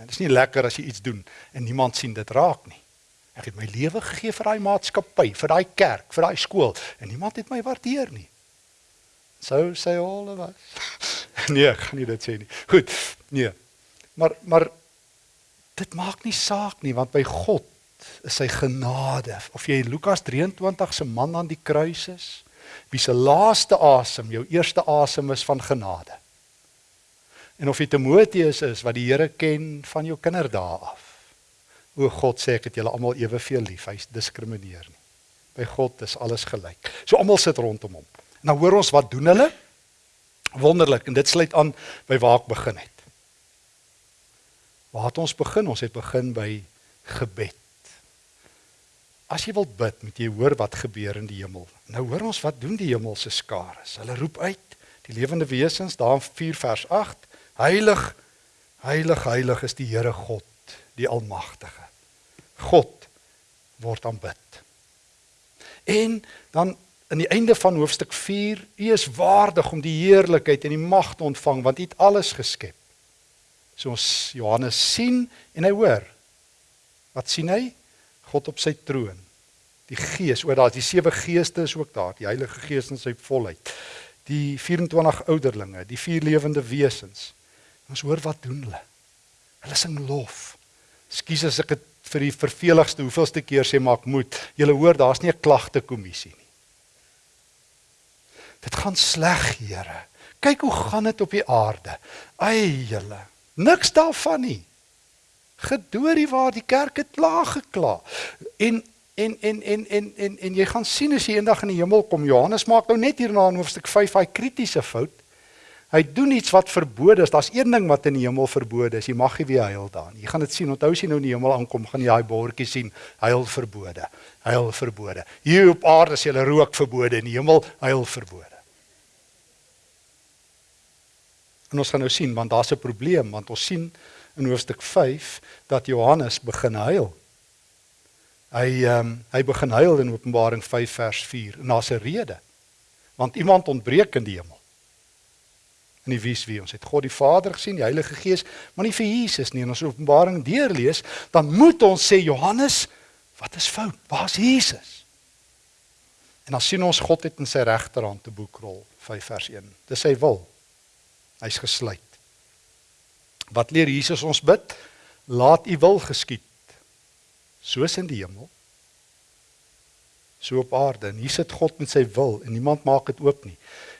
Dit is nie lekker as jy iets doen en niemand sien dit raak nie. Ek het my lewe gegee vir daai maatskappy, vir daai kerk, vir daai skool en niemand het my waardeer nie. Sou sê al of wat? Nee, ek gaan nie dit sê nie. Goed. Nee. Maar maar dit maak nie saak nie want by God is sy genade. Of jy Lukas 23 se man aan die kruis is, wie se laaste asem jou eerste asem is van genade. En of jy Timoteus is wat die Here ken van jou kinderdae af. O God sê ek het julle almal eweveel lief. Hy diskrimineer nie. By God is alles gelyk. So almal sit rondom hom. Nou hoor ons wat doen hulle? Wonderlik en dit sluit aan by waar ek begin het. Waar het ons begin? Ons het begin by gebed. As jy wil bid, moet jy hoor wat gebeur in die hemel. Nou hoor ons wat doen die hemelse skare. Hulle roep uit, die lewende wesens daar in 4 vers 8, heilig, heilig, heilig is die Here God, die almagtige. God word aanbid. En dan aan die einde van hoofstuk 4, U is waardig om die heerlikheid en die mag te ontvang want U het alles geskep. So ons Johannes sien en hy hoor. Wat sien hy? God op sy troon. Die Gees, o, daar is die sewe geeste is ook daar, die Heilige Gees in sy volheid. Die 24 ouderlinge, die vier lewende wesens. Ons hoor wat doen hulle? Hulle sing lof. Skus as ek dit vir die verveligste hoeveelste keer sê maar ek moet. Julle hoor, daar's nie 'n klagte kommissie nie. Dit gaan sleg, Here. Kyk hoe gaan dit op die aarde. Ai julle, niks daarvan nie. Gedoorie waar die kerk het klaar gekla. En en en en en en en jy gaan sien as jy eendag in die hemel kom. Johannes maak nou net hierna in hoofstuk 5 hy kritiese fout. Hy doen iets wat verbode is. Daar's een ding wat in die hemel verbode is. Jy mag nie weer huil daar nie. Jy gaan dit sien. Onthou as jy nou in die hemel aankom, gaan jy daai bordjie sien. Huil verbode. Huil verbode. Hier op aarde is jy rook verbode in die hemel huil verbode. En ons gaan nou sien want daar's 'n probleem want ons sien in hoofstuk 5 dat Johannes begin huil. Hy ehm um, hy begin huil in Openbaring 5 vers 4 en daar's 'n rede. Want iemand ontbreek in die hemel in die wies wie ons het God die Vader gesien, die Heilige Gees, maar nie vir Jesus nie. En as ons Openbaring deurlees, dan moet ons sê Johannes, wat is fout? Waar's Jesus? En dan sien ons God het in sy regterhand 'n boekrol, 5 vers 1. Dis sy wil. Hy's gesluit. Wat leer Jesus ons bid? Laat U wil geskied. Soos in die hemel, so op aarde. En hier sit God met sy wil en niemand maak dit oop nie.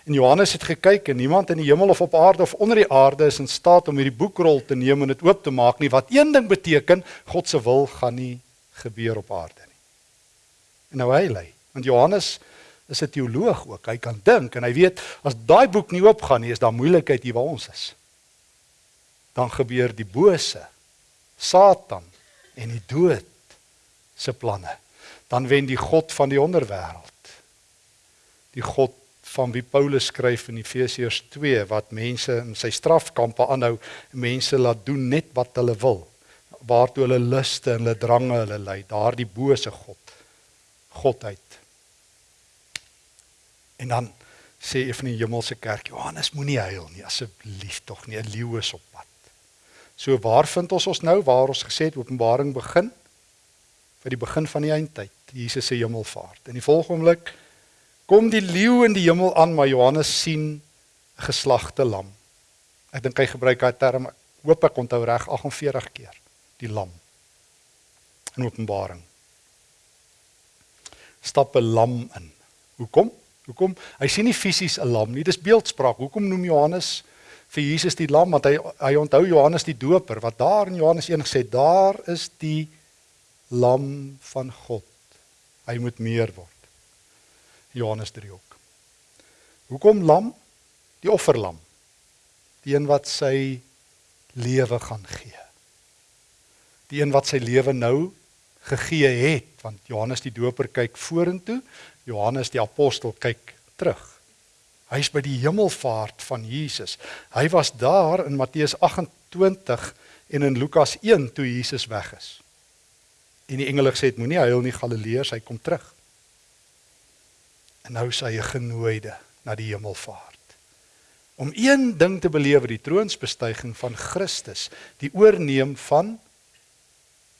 En Johannes het gekyk en niemand in die hemel of op aarde of onder die aarde is in staat om hierdie boekrol te neem en dit oop te maak nie. Wat een ding beteken, God se wil gaan nie gebeur op aarde nie. En nou hy lê, want Johannes is 'n teoloog ook. Hy kan dink en hy weet as daai boek nie oopgaan nie, is daar moeilikheid hier waar ons is. Dan gebeur die bose, Satan en die dood se planne. Dan wen die God van die onderwêreld. Die God van wie Paulus skryf in Efesiërs 2 wat mense in sy strafkampe aanhou, mense laat doen net wat hulle wil, waartoe hulle luste en hulle drange hulle lei, daardie bose God, godheid. En dan sê een van die hemelse kerk, Johannes moenie huil nie, asseblief tog nie, 'n leeu is op pad. So waar vind ons ons nou waar ons gesê het Openbaring begin? By die begin van die eindtyd, Jesus se hemelvaart. In die volgende oomblik kom die leeu in die hemel aan, maar Johannes sien geslagte lam. Ek dink hy gebruik daai term, hoop ek onthou reg 48 keer, die lam. In Openbaring stap 'n lam in. Hoekom? Hoekom? Hy sien nie fisies 'n lam nie, dis beeldspraak. Hoekom noem Johannes vir Jesus die lam? Want hy hy onthou Johannes die Doper wat daar in Johannes 1 gesê, daar is die lam van God. Hy moet meer word. Johannes 3 ook. Hoekom lam? Die offerlam. Die een wat sy lewe gaan gee. Die een wat sy lewe nou gegee het want Johannes die Doper kyk vorentoe, Johannes die apostel kyk terug. Hy's by die hemelvaart van Jesus. Hy was daar in Matteus 28 en in Lukas 1 toe Jesus weg is. En die engele gesê het moenie huil nie Galileërs, hy kom terug. En nou sê hy genooide na die hemelvaart. Om een ding te belewe, die troonsbestuiging van Christus, die oorneem van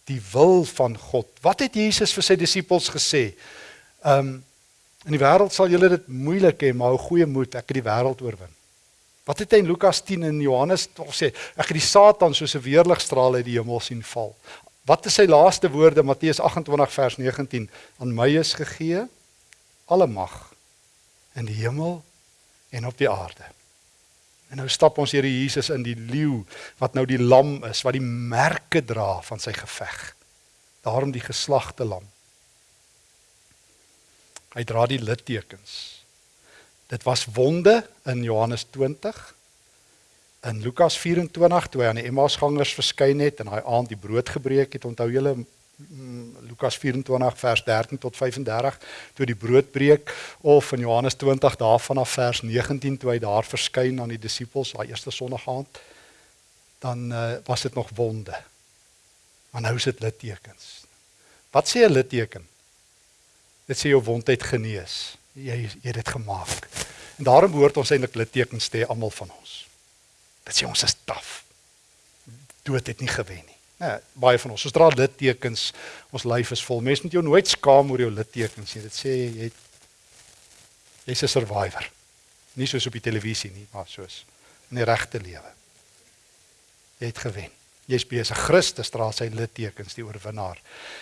die wil van God. Wat het Jesus vir sy disippels gesê? Um in die wêreld sal julle dit moeilik hê, maar hou goeie moed, ek het die wêreld oorwin. Wat het hy in Lukas 10 en Johannes 12 sê? Ek het die Satan soos 'n weerligstraal uit die hemel sien val. Wat is sy laaste woorde Matteus 28 vers 19? Aan my is gegee alle mag in die hemel en op die aarde. En nou stap ons Here Jesus in die leeu wat nou die lam is wat die merke dra van sy geveg. Daarom die geslagte lam. Hy dra die littekens. Dit was wonde in Johannes 20 in Lukas 24 toe hy aan die Emmausgangers verskyn het en daai aand die brood gebreek het. Onthou julle Lukas 24 vers 13 tot 35 toe die brood breek of in Johannes 20 daarvan af vers 19 toe hy daar verskyn aan die disippels daai eerste sonnaand dan uh, was dit nog wonde. Maar nou is dit littekens. Wat sê 'n litteken? Dit sê jou wondheid genees. Jy jy het dit gemaak. En daarom behoort ons eintlik littekens te hê almal van ons. Dit sê ons is taaf. Dood het nie gewen nie. Ja, baie van ons. Ons dra littekens. Ons lyf is vol. Mense moet jou nooit skaam oor jou littekens nie. Dit sê jy het jy's 'n survivor. Nie soos op die televisie nie, maar soos in die regte lewe. Jy het gewen. Jy's besig. Christus dra sy littekens, die oorwinnaar.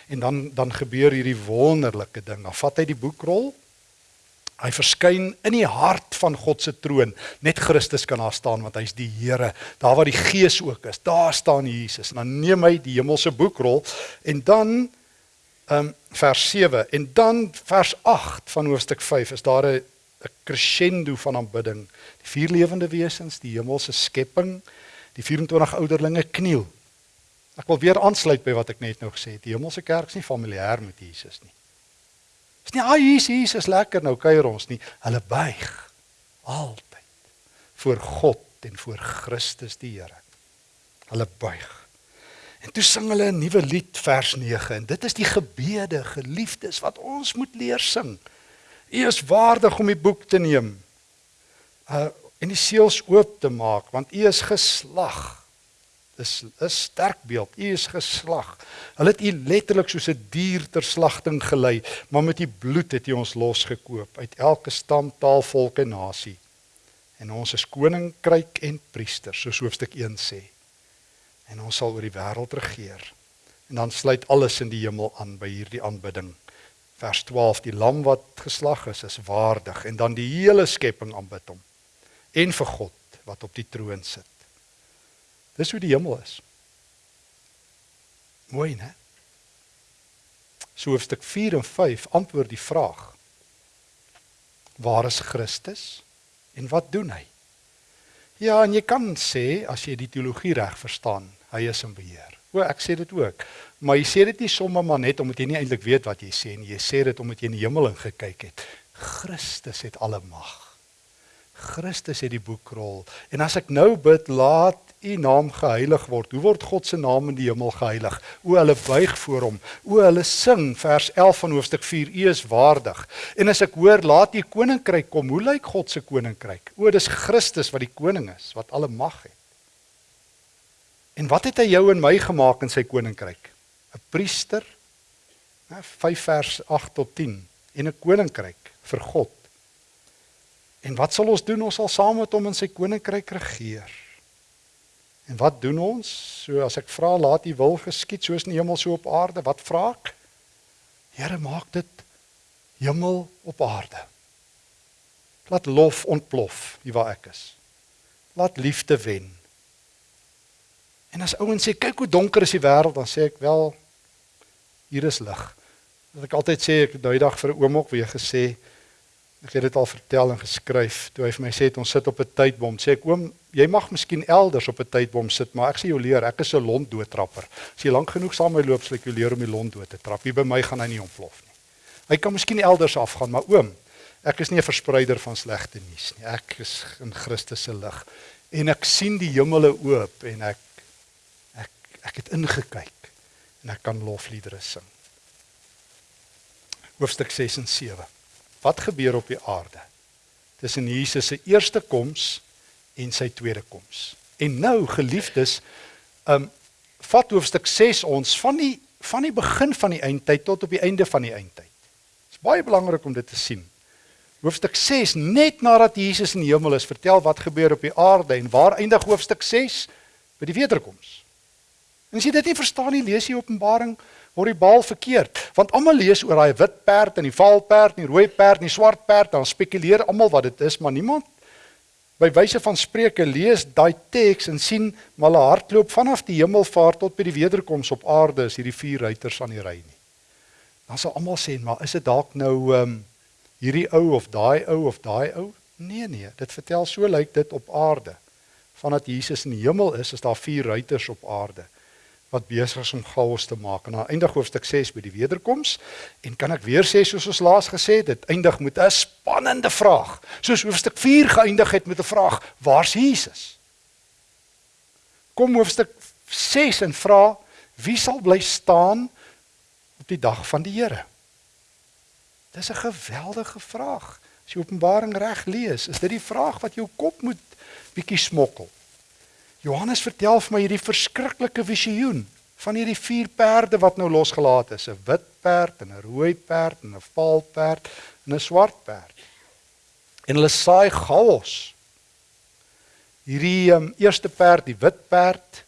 En dan dan gebeur hierdie wonderlike ding. Dan vat hy die boekrol Hy verskyn in die hart van God se troon. Net Christus kan daar staan want hy's die Here. Daar waar die Gees ook is, daar staan Jesus. En dan neem hy die hemelse boekrol en dan ehm um, vers 7 en dan vers 8 van hoofstuk 5 is daar 'n 'n crescendo van aanbidding. Die vier lewende wesens, die hemelse skepping, die 24 ouderlinge kniel. Ek wil weer aansluit by wat ek net nou gesê het. Die hemelse kerk is nie familier met Jesus nie. Dis nie ah Jesus, Jesus lekker nou kuier ons nie. Hulle buig altyd voor God en voor Christus die Here. Hulle buig. En toe sing hulle 'n nuwe lied vers 9 en dit is die gebede geliefdes wat ons moet leer sing. U is waardig om die boek te neem. Uh en die seels oop te maak want u is geslag Dis 'n sterk beeld. U is geslag. Hulle het u letterlik soos 'n dier ter slagting gelei, maar met u bloed het u ons losgekoop uit elke stam, taal, volk en nasie. En ons is koninkryk en priester, soos hoofstuk 1 sê. En ons sal oor die wêreld regeer. En dan sluit alles in die hemel aan by hierdie aanbidding. Vers 12: Die lam wat geslag is, is waardig en dan die hele skepping aanbid hom. En vir God wat op die troon sit. Dis hoe die hemel is. Mooi, né? So hoofstuk 4 en 5 antwoord die vraag: Waar is Christus en wat doen hy? Ja, en jy kan sê as jy die teologie reg verstaan, hy is in beheer. O, ek sê dit ook. Maar jy sê dit nie sommer maar net omdat jy nie eintlik weet wat jy sê nie. Jy sê dit omdat jy in die hemel ingekyk het. Christus het alle mag. Christus het die boekrol. En as ek nou bid, laat U naam geheilig word. Hoe word God se naam in die hemel geheilig? O, hulle buig voor hom. O, hulle sing vers 11 van hoofstuk 4. U is waardig. En as ek hoor, laat U koninkryk kom. Hoe lyk God se koninkryk? O, dis Christus wat die koning is, wat alle mag het. En wat het hy jou en my gemaak in sy koninkryk? 'n Priester. 5 vers 8 tot 10 en 'n koninkryk vir God. En wat sal ons doen? Ons sal saam met hom in sy koninkryk regeer. En wat doen ons? So as ek vra laat U wil geskied soos in die hemel so op aarde, wat vra ek? Here, maak dit hemel op aarde. Laat lof ontplof hier waar ek is. Laat liefde wen. En as ouens sê kyk hoe donker is die wêreld, dan sê ek wel hier is lig. Wat ek altyd sê, ek het daai dag vir 'n oom ook weer gesê, Ek het dit al vertel en geskryf. Toe hy vir my sê ons sit op 'n tydbom, sê ek oom, jy mag miskien elders op 'n tydbom sit, maar ek sê jou leer, ek is 'n londdoodtrapper. As jy lank genoeg saam met my loop, sal ek jou leer om die lont dood te trap. Hier by my gaan hy nie ontplof nie. Hy kan miskien elders afgaan, maar oom, ek is nie 'n verspreider van slegte nuus nie. Ek is in Christus se lig en ek sien die hemele oop en ek ek ek het ingekyk en ek kan lofliedere sing. Hoofstuk 6 en 7 Wat gebeur op die aarde tussen Jesus se eerste koms en sy tweede koms? En nou geliefdes, um vat hoofstuk 6 ons van die van die begin van die eindtyd tot op die einde van die eindtyd. Dit is baie belangrik om dit te sien. Hoofstuk 6 net nadat Jesus in die hemel is, vertel wat gebeur op die aarde en waar eindig hoofstuk 6 by die wederkoms. En as jy dit nie verstaan nie, lees jy Openbaring 21 horribaal verkeerd, want almal lees oor daai wit perd en die vaal perd en die rooi perd en die swart perd, dan spekuleer almal wat dit is, maar niemand by wyse van Spreuke lees daai teks en sien maar hulle hardloop vanaf die hemelvaart tot by die wederkoms op aarde is hierdie vier ruiters aan die ry nie. Dan sal almal sê, maar is dit dalk nou ehm um, hierdie ou of daai ou of daai ou? Nee nee, dit vertel so lyk like dit op aarde. Vandat Jesus in die hemel is, is daar vier ruiters op aarde wat besig is om chaos te maak. En dan eindig hoofstuk 6 by die wederkoms en kan ek weer sê soos ons laas gesê het, dit eindig met 'n spannende vraag. Soos hoofstuk 4 geëindig het met 'n vraag: Waar's Jesus? Kom hoofstuk 6 en vra: Wie sal bly staan op die dag van die Here? Dis 'n geweldige vraag. As jy Openbaring reg lees, is dit die vraag wat jou kop moet bietjie smokkel. Johannes vertel vir my hierdie verskriklike visioen van hierdie vier perde wat nou losgelaat is, 'n wit perd en 'n rooi perd en 'n vaal perd en 'n swart perd. En hulle saai chaos. Hierdie um, eerste perd, die wit perd,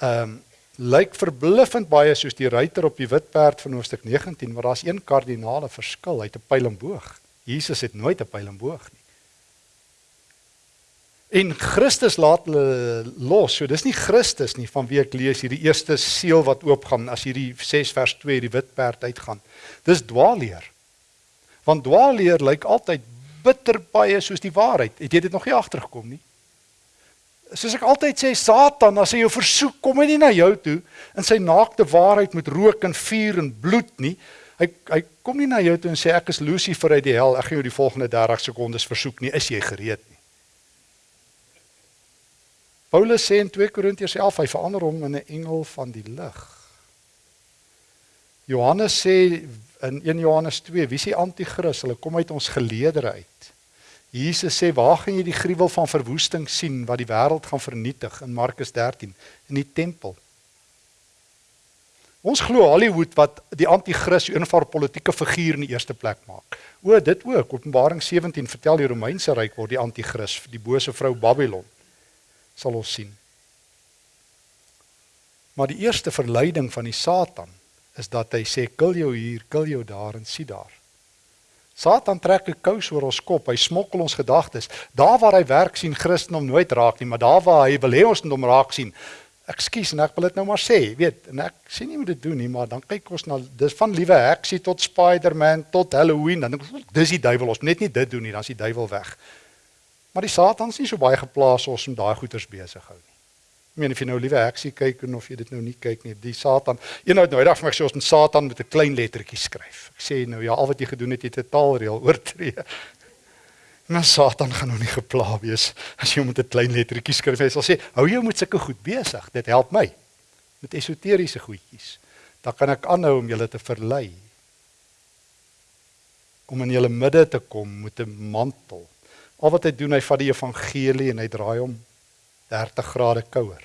ehm um, lyk verbluffend baie soos die ruiter op die wit perd van hoofstuk 19, maar daar's een kardinale verskil, hy het 'n pyl en boog. Jesus het nooit 'n pyl en boog nie. En Christus laat hulle los. So dis nie Christus nie van wie ek lees hierdie eerste seël wat oopgaan as hierdie 6 vers 2 die wit perd uitgaan. Dis dwaalleer. Want dwaalleer lyk altyd bitter baie soos die waarheid. Het jy dit nog nie agtergekom nie? Soos ek altyd sê Satan as hy jou versoek kom hy nie na jou toe in sy naakte waarheid met rook en vuur en bloed nie. Hy hy kom nie na jou toe en sê ek is Lucifer uit die hel. Ek gaan jou die volgende 30 sekondes versoek nie. Is jy gereed nie? Paulus sê in 2 Korintiërs 11 hy verander hom in 'n engel van die lig. Johannes sê in 1 Johannes 2, wie is die anti-kris? Hulle kom uit ons geleedere uit. Jesus sê, "Waar gaan jy die gruwel van verwoesting sien wat die wêreld gaan vernietig?" in Markus 13 in die tempel. Ons glo Hollywood wat die anti-kris 'n eenvaar politieke figuur in die eerste plek maak. O, dit ook. Openbaring 17 vertel die Romeinse ryk word die anti-kris, die bose vrou Babylon sal ons sien. Maar die eerste verleiding van die Satan is dat hy sê kill jou hier, kill jou daar en sien daar. Satan trek 'n kous oor ons kop. Hy smokkel ons gedagtes. Daar waar hy werk sien Christendom nooit raak nie, maar daar waar hy wil hê ons moet hom raak sien. Ekskuus en ek wil dit nou maar sê, weet, en ek sê nie moet dit doen nie, maar dan kyk ons na dis van liewe heksie tot Spider-Man tot Halloween, dan dink ek dis die duiwel. Ons moet net nie dit doen nie, dan is die duiwel weg. Maar die Satan is nie so baie geplaas ons om daai goeters besig hou nie. Ek meen of jy nou liewe heksie kyk en of jy dit nou nie kyk nie, die Satan. Eenou nou dag vir my sê ons moet Satan met 'n klein lettertjie skryf. Ek sê nou ja, al wat jy gedoen het, jy het 'n taalreël oortree. Maar Satan gaan nou nie gepla wees as jy met 'n klein lettertjie skryf. Hy sal sê, "Hou jou met sulke goed besig. Dit help my met esoteriese goedjies. Dan kan ek aanhou om julle te verlei." Om in julle midde te kom met 'n mantel. Al wat hy doen, hy vat die evangelie en hy draai hom 30 grade kouer.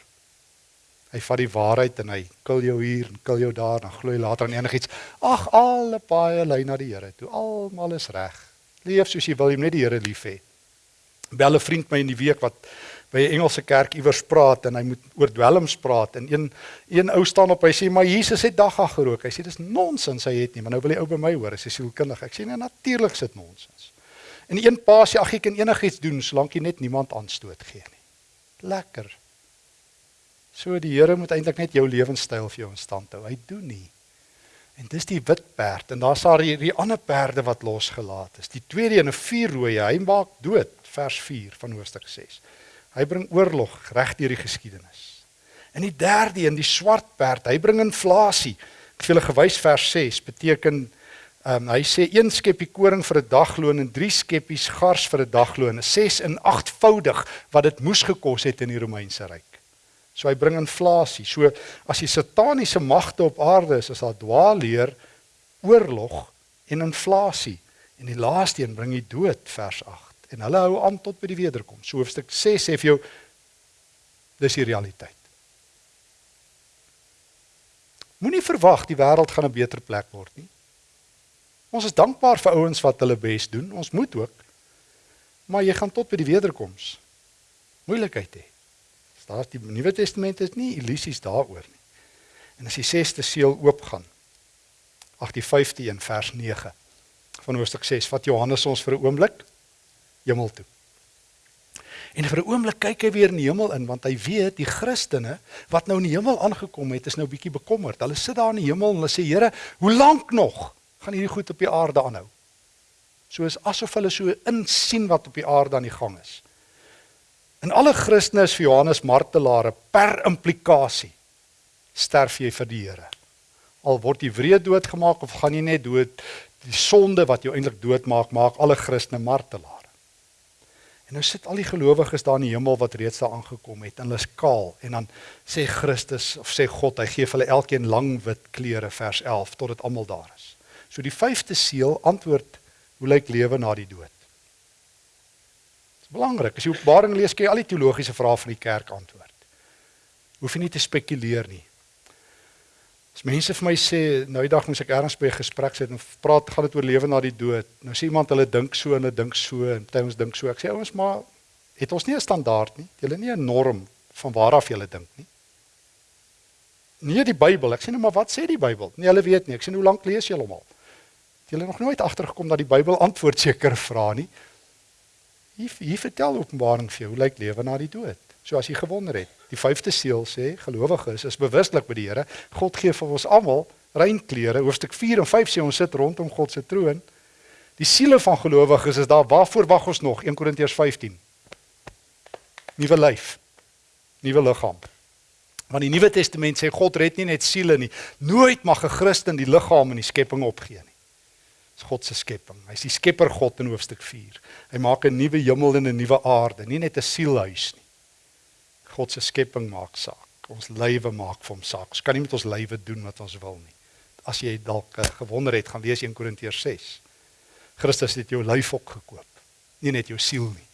Hy vat die waarheid en hy kil jou hier en kil jou daar, dan glo jy later aan enigiets. Ag, alle paaie lei na die Here toe. Almal is reg. Leef soos jy wil, jy moet net die Here lief hê. Bel 'n vriend my in die week wat by 'n Engelse kerk iewers praat en hy moet oor dwelms praat en een een ou staan op hy sê maar Jesus het dagga gerook. Hy sê dis nonsens hy het nie, maar nou wil hy ou by my hoor. Hy sê sielkundig. Ek sê nee natuurlik sit nonsens. En een pa sê ag jy kan enigiets doen solank jy net niemand aanstoot gee nie. Lekker. So die Here moet eintlik net jou lewenstyl vir jou in stand hou. Hy doen nie. En dis die wit perd en daar's daar die, die ander perde wat losgelaat is. Die tweede en 'n vier rooi, hy maak dood vers 4 van hoofstuk 6. Hy bring oorlog reg deur die geskiedenis. En die derde een, die swart perd, hy bring inflasie. Ek het vir julle gewys vers 6 beteken ehm um, hy sê een skeppie koring vir 'n dagloon en drie skeppies gars vir 'n dagloon, 'n 6 en 8voudig wat dit moes gekos het in die Romeinse ryk. So hy bring inflasie. So as die sataniese magte op aarde is, is daar dwaalleer, oorlog en inflasie. En die laaste een bring die dood vers 8. En hulle hou aan tot by die wederkoms. So hoofstuk 6 sê vir jou dis die realiteit. Moenie verwag die wêreld gaan 'n beter plek word nie. Ons is dankbaar vir ouens wat hulle bes doen. Ons moet ook. Maar jy gaan tot by die wederkoms moeilikheid hê. Daar's die Nuwe Testament is nie illusies daaroor nie. En as die 6ste seël oopgaan, ag die 5de een vers 9 van hoofstuk 6 vat Johannes ons vir 'n oomblik hemel toe. En vir 'n oomblik kyk hy weer in die hemel in want hy weet die Christene wat nou in die hemel aangekom het is nou bietjie bekommerd. Hulle sit daar in die hemel en hulle sê Here, hoe lank nog gaan hierdie goed op die aarde aanhou? So is asof hulle so insien wat op die aarde aan die gang is. En alle Christene is vir Johannes martelare per implikasie. Sterf jy vir die Here? Al word jy wreed doodgemaak of gaan jy net dood? Die sonde wat jou eintlik doodmaak, maak alle Christene martelare. En nou sit al die gelowiges daar in die hemel wat reeds daar aangekom het en hulle is kaal en dan sê Christus of sê God, hy gee vir hulle elkeen lang wit klere vers 11 tot dit almal daar. So die vyfde seël antwoord hoe lyk lewe na die dood? belangrik. As jy Openbaring lees, kan jy al die teologiese vrae van die kerk antwoord. Hoef jy nie te spekuleer nie. As mense vir my sê, nou die dag moes ek ergens by 'n gesprek sit en praat, gaan dit oor lewe na die dood. Nou sê iemand hulle dink so en hulle dink so en party ons dink so. Ek sê ouens, maar het ons nie 'n standaard nie? Julle nie 'n norm van waar af julle dink nie. Nie die Bybel. Ek sê nou maar wat sê die Bybel? Nee, hulle weet nie. Ek sê hoe lank lees julle hom al? Julle nog nooit agtergekom dat die Bybel antwoord sekere vrae nie. Hier hier vertel Openbaring vir jou hoe lyk lewe na die dood. So as jy gewonder het, die vyfde seël sê gelowiges is bewuslik by die Here. God gee vir ons almal rein klere. Hoofstuk 4 en 5 sê ons sit rondom God se troon. Die siele van gelowiges is daar. Waarvoor wag ons nog? 1 Korintiërs 15. Nuwe lyf. Nuwe liggaam. Want die Nuwe Testament sê God red nie net siele nie. Nooit mag 'n Christen die liggaam in die skepping opgee nie. Dis God se skepping. Hy's die skepper God in hoofstuk 4. Hy maak 'n nuwe hemel en 'n nuwe aarde, nie net 'n sielhuis nie. God se skepping maak saak. Ons lywe maak vir hom saak. Ons kan nie met ons lywe doen wat ons wil nie. As jy dalk uh, gewonder het, gaan lees 1 Korintiërs 6. Christus het jou lyf ook gekoop. Nie net jou siel nie.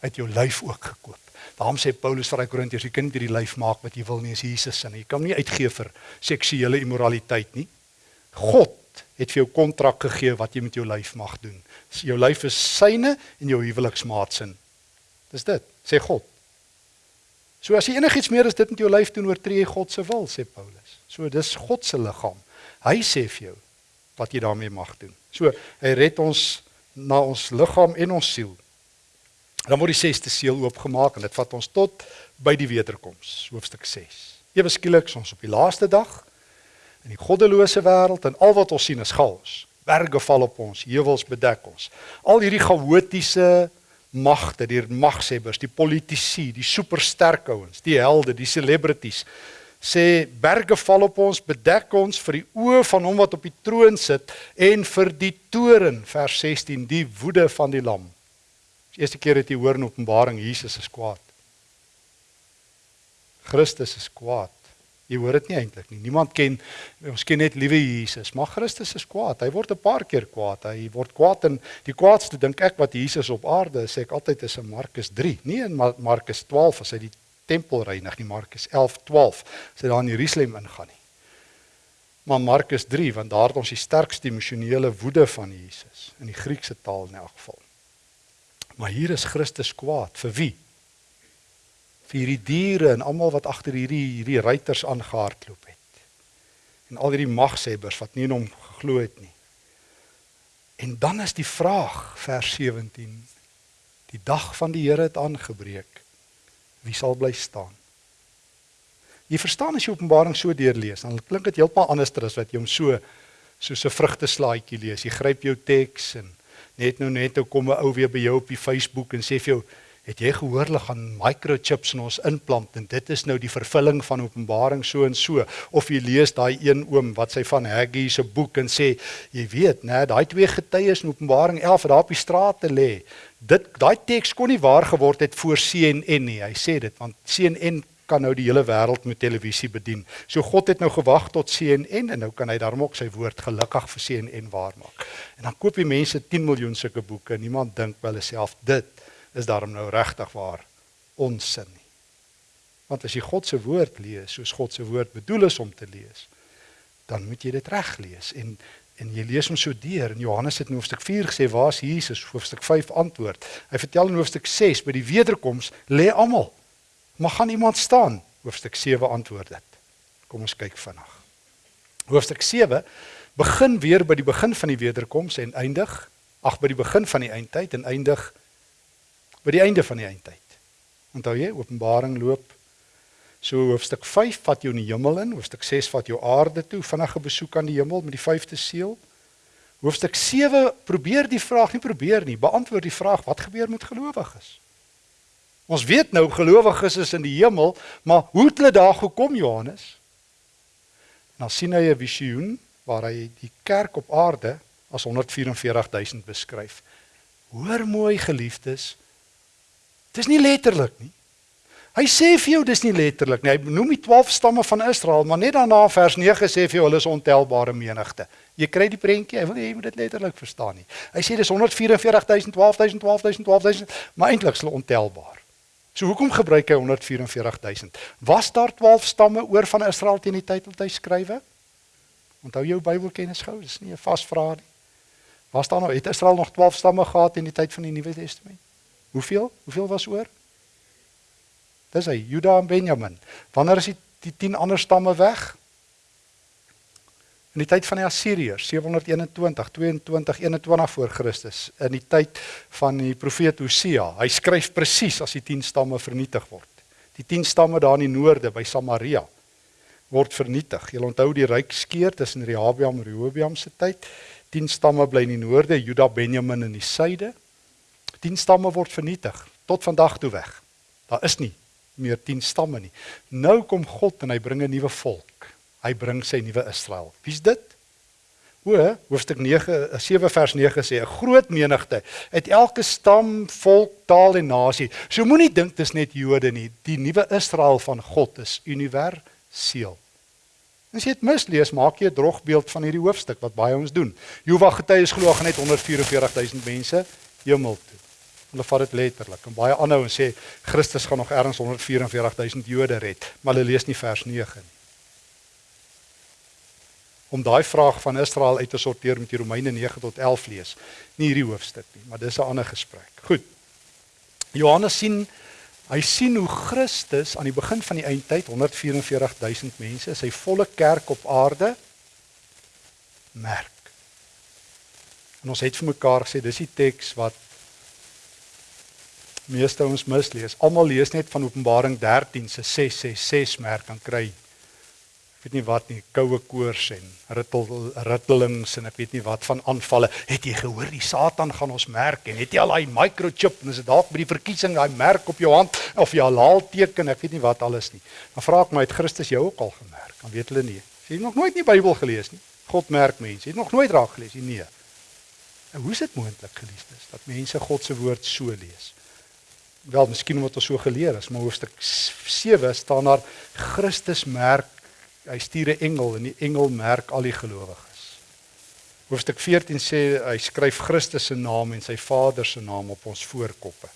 Hy het jou lyf ook gekoop. Daarom sê Paulus vir die Korintiërs, jy kan nie die lyf maak wat jy wil nie, as Jesus se. Jy kan nie uitgee vir seksuele immoraliteit nie. God het vir jou kontrak gegee wat jy met jou lyf mag doen. Jou lyf is syne en jou huweliksmaat se. Dis dit, sê God. So as jy enigiets meer as dit met jou lyf doen, oortree jy God se wil, sê Paulus. So dis God se liggaam. Hy sê vir jou wat jy daarmee mag doen. So hy red ons na ons liggaam en ons siel. Dan word die 6ste seël oopgemaak en dit vat ons tot by die wederkoms, hoofstuk 6. Ewe skielik ons op die laaste dag in die goddelose wêreld en al wat ons sien is chaos. Berge val op ons, heuwels bedek ons. Al hierdie chaotiese magte, die magshebbers, die politici, die supersterk ouens, die helde, die celebrities sê berge val op ons, bedek ons vir die oë van hom wat op die troon sit en vir die toren vers 16, die woede van die lam. As Eerste keer het jy hoor in Openbaring Jesus is kwaad. Christus is kwaad. Jy hoor dit nie eintlik nie. Niemand ken ons ken net liewe Jesus, maar Christus is kwaad. Hy word 'n paar keer kwaad. Hy word kwaad en die kwaadste dink ek wat Jesus op aarde sê ek altyd is in Markus 3, nie in Markus 12 as hy die tempel reinig nie, Markus 11, 12 as hy daar in Jerusalem ingaan nie. Maar Markus 3 want daar het ons die sterkste emosionele woede van Jesus in die Griekse taal in elk geval. Maar hier is Christus kwaad vir wie? Vir hierdie diere en almal wat agter hierdie hierdie ruiters aangehardloop het. En al hierdie magshebbers wat nie in hom geglo het nie. En dan is die vraag vers 17. Die dag van die Here het aangebreek. Wie sal bly staan? Jy verstaan as jy Openbaring so deurlees, dan klink dit heeltemal anders as wat jy hom so soos 'n vrugteslaaitjie lees. Jy gryp jou teks en net nou net nou kom 'n ou weer by jou op die Facebook en sê vir jou Het jy gehoor hulle gaan microchips in ons implant en dit is nou die vervulling van Openbaring so en so of jy lees daai een oom wat sy van Haggai se boek en sê jy weet nê daai twee getuies in Openbaring 11 wat daar op die strate lê dit daai teks kon nie waar geword het voor CNN nie hy sê dit want CNN kan nou die hele wêreld met televisie bedien. So God het nou gewag tot CNN en nou kan hy daarom ook sy woord gelukkig vir CNN waarmaak. En dan koop die mense 10 miljoen sulke boeke niemand dink by hulle self dit is daarom nou regtig waar onsin nie. Want as jy God se woord lees soos God se woord bedoel is om te lees, dan moet jy dit reg lees en en jy lees hom so deur in Johannes het in hoofstuk 4 gesê waar's Jesus hoofstuk 5 antwoord. Hy vertel in hoofstuk 6 by die wederkoms lê almal. Maar gaan iemand staan? Hoofstuk 7 antwoord dit. Kom ons kyk vinnig. Hoofstuk 7 begin weer by die begin van die wederkoms en eindig ag by die begin van die eindtyd en eindig by die einde van die eindtyd. Onthou jy Openbaring loop so hoofstuk 5 vat jou in die hemel in, hoofstuk 6 vat jou aarde toe, vinnige besoek aan die hemel met die vyfde seël. Hoofstuk 7 probeer die vraag nie probeer nie, beantwoord die vraag wat gebeur met gelowiges? Ons weet nou gelowiges is in die hemel, maar hoe het hulle daar gekom Johannes? Nou sien hy 'n visioen waar hy die kerk op aarde as 144000 beskryf. Hoor mooi geliefdes, Dis nie letterlik nie. Hy sê vir jou dis nie letterlik nie. Hy noem die 12 stamme van Israel, maar net daarna vers 9 sê vir jou hulle is ontelbare menigte. Jy kry die prentjie. Hy wil jy moet dit letterlik verstaan nie. Hy sê dis 144.000, 12.000, 12.000, 12.000, maar eintlik is hulle ontelbaar. So hoekom gebruik hy 144.000? Was daar 12 stamme oor van Israel teen die tyd wat hy skrywe? Onthou jou Bybelkennis gou, dis nie 'n vas vraag nie. Was daar nog het Israel nog 12 stamme gehad in die tyd van die Nuwe Testament? Hoeveel? Hoeveel was oor? Dis hy, Juda en Benjamin. Wanneer is die, die 10 ander stamme weg? In die tyd van die Assiriërs, 721, 22, 21 voor Christus, in die tyd van die profeet Hosea. Hy skryf presies as die 10 stamme vernietig word. Die 10 stamme daar in die noorde by Samaria word vernietig. Jy onthou die ryk skeur tussen Rehabiam en Rehoboam se tyd. 10 stamme bly in die noorde, Juda, Benjamin in die suide. 10 stamme word vernietig tot vandag toe weg. Daar is nie meer 10 stamme nie. Nou kom God en hy bring 'n nuwe volk. Hy bring sy nuwe Israel. Wie's dit? O, hoofstuk 9 7 vers 9 sê 'n groot menigte uit elke stam, volk, taal en nasie. So moenie dink dis net Jode nie. Die nuwe Israel van God is universeel. As jy dit mislees, maak jy 'n drogbeeld van hierdie hoofstuk wat baie ons doen. Jehovah getuies glo gaan net 144 000 mense hemel toe. Hulle vat dit letterlik. En baie aanhou en sê Christus gaan nog ergens 144000 Jode red, maar hulle lees nie vers 9 nie. Om daai vraag van Israel uit te sorteer met die Romeine 9 tot 11 lees. Nie hierdie hoofstuk nie, maar dis 'n ander gesprek. Goed. Johannes sien hy sien hoe Christus aan die begin van die eindtyd 144000 mense, sy volle kerk op aarde merk. En ons het vir mekaar gesê dis die teks wat meeste ons mislees. Almal lees net van Openbaring 13 se 666 merk kan kry. Ek weet nie wat nie, koue koors en rittel rittelings en ek weet nie wat van aanvalle. Het jy gehoor die Satan gaan ons merk en het jy al daai microchip en is dit dalk by die verkiesing daai merk op jou hand of jy halal teken, ek weet nie wat alles nie. Dan vra ek my het Christus jou ook al gemerk? Dan weet hulle nie. Jy het nog nooit die Bybel gelees nie. God merk mense. Jy het nog nooit raak gelees nie. Nee. En hoe is dit moontlik geliefdes dat mense God se woord so lees? Wel, miskien omdat ons so geleer is, maar hoofstuk 7 staan daar Christus merk, hy stuur 'n engel en die engel merk al die gelowiges. Hoofstuk 14 sê hy skryf Christus se naam en sy Vader se naam op ons voorkoppe.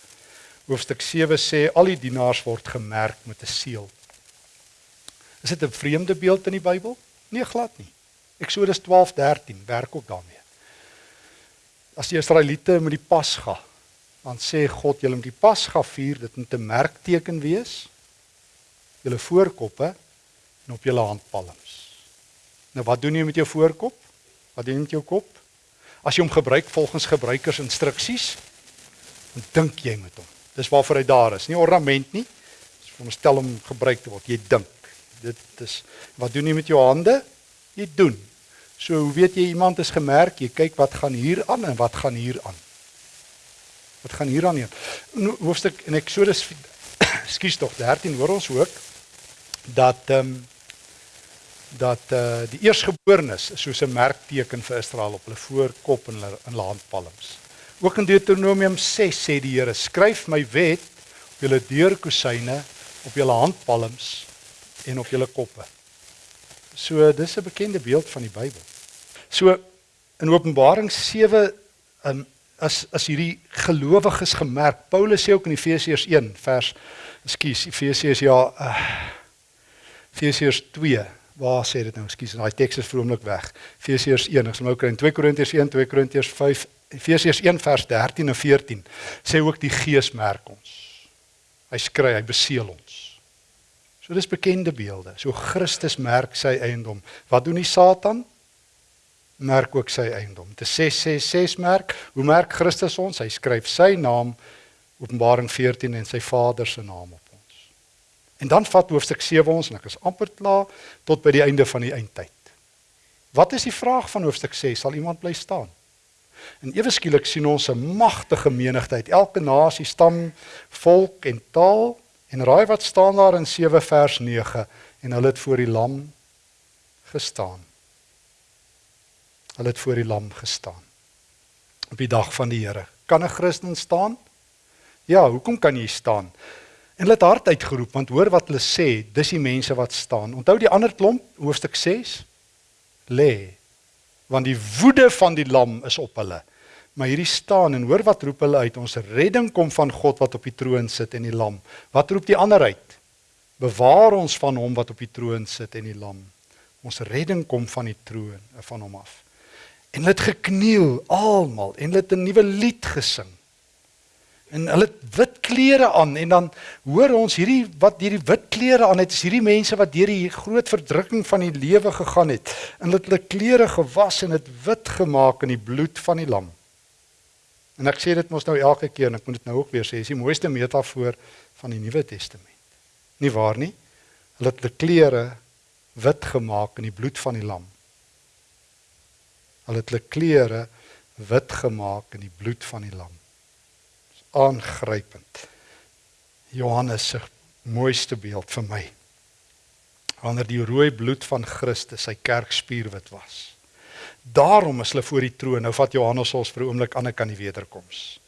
Hoofstuk 7 sê al die dienaars word gemerk met 'n seël. Is dit 'n vreemde beeld in die Bybel? Nee, glad nie. Eksodus 12:13 werk ook daarmee. As die Israeliete met die Pasga, dan sê God, julle moet die Pasga vier, dit moet 'n merkteken wees. Julle voorkoppe en op julle handpalms. Nou wat doen jy met jou voorkop? Wat doen jy met jou kop? As jy hom gebruik volgens gebruikersinstruksies, dan dink jy met hom. Dis waarvoor hy daar is. Nie ornament nie. Dis om stel om gebruik te word. Jy dink. Dit is wat doen jy met jou hande? Jy doen. So hoe weet jy iemand is gemerk? Jy kyk wat gaan hier aan en wat gaan hier aan. Wat gaan hier aan hier? Hoofstuk in Eksodus skuis tog 13 hoor ons ook dat ehm um, dat eh uh, die eersgeborenes soos 'n merkteken vir Israel op hulle voorkop en hulle in hulle handpalms. Ook in Deuteronomium 6 sê die Here: "Skryf my wet op julle deurkusyne, op julle handpalms en op julle koppe." So dis 'n bekende beeld van die Bybel. So in Openbaring 7 um, as as hierdie gelowiges gemerk. Paulus sê ook in Efesiërs 1 vers ekskuus, Efesiërs ja, uh, Efesiërs 2 Waar sê dit nou? Ekskuus, daai teks is vroomlik weg. Efesiërs 1, ek sal nou kry in 2 Korintiërs 1, 2 Korintiërs 5, Efesiërs 1 vers 13 en 14 sê ook die Gees merk ons. Hy skry, hy beseël ons. So dis bekende beelde. So Christus merk sy eiendom. Wat doen die Satan? Merk ook sy eiendom. Te 666 merk. Hoe merk Christus ons? Hy skryf sy naam Openbaring 14 en sy Vader se naam op ons. En dan vat hoofstuk 7 ons en ek is amper klaar tot by die einde van die eindtyd. Wat is die vraag van hoofstuk 6? Sal iemand bly staan? En ewe skielik sien ons 'n magtige menigte uit elke nasie, stam, volk en taal En raai wat staan daar in 7 vers 9 en hulle het voor die lam gestaan. Hulle het voor die lam gestaan. Op die dag van die Here. Kan 'n Christen staan? Ja, hoekom kan jy staan? En hulle het hard uitgeroep want hoor wat hulle sê, dis die mense wat staan. Onthou die ander klomp, hoofstuk 6 lê want die woede van die lam is op hulle. Maar hierdie staan en hoor wat roep hulle uit. Ons redding kom van God wat op die troon sit en die lam. Wat roep die ander uit? Bewaar ons van hom wat op die troon sit en die lam. Ons redding kom van die troon van hom af. En hulle het gekniel almal en hulle het 'n nuwe lied gesing. En hulle het wit klere aan en dan hoor ons hierdie wat hierdie wit klere aan het is hierdie mense wat deur die groot verdrukking van die lewe gegaan het. En hulle het hulle klere gewas en dit wit gemaak in die bloed van die lam. En ek sê dit mos nou elke keer en ek moet dit nou ook weer sê, is die mooiste metafoor van die Nuwe Testament. Nie waar nie? Hulle het hulle klere wit gemaak in die bloed van die lam. Hulle het hulle klere wit gemaak in die bloed van die lam. Dis aangrypend. Johannes se mooiste beeld vir my. Wanneer die rooi bloed van Christus sy kerk spierwit was. Daarom is hulle voor die troon. Nou vat Johannes ons vir 'n oomblik aan die kan die wederkoms.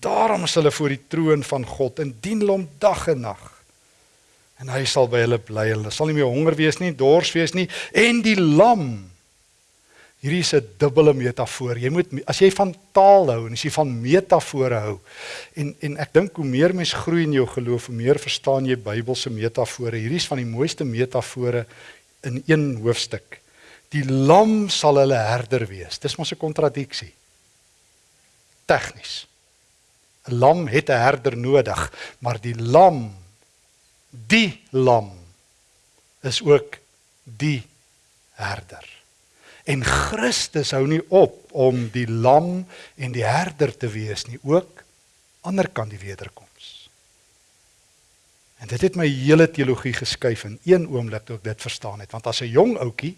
Daarom is hulle voor die troon van God en dien hom dag en nag. En hy sal by hulle bly. Hulle sal nie meer honger wees nie, dors wees nie en die lam. Hierdie is 'n dubbele metafoor. Jy moet as jy van taal hou en as jy van metafore hou en en ek dink hoe meer mens groei in jou geloof, hoe meer verstaan jy Bybelse metafore. Hierdie is van die mooiste metafore in een hoofstuk. Die lam sal hulle herder wees. Dis mos 'n kontradiksie. Tegnies. 'n Lam het 'n herder nodig, maar die lam die lam is ook die herder. En Christus hou nie op om die lam en die herder te wees nie, ook ander kant die wederkoms. En dit het my hele teologie geskuif in een oomblik toe ek dit verstaan het, want as 'n jong ouetjie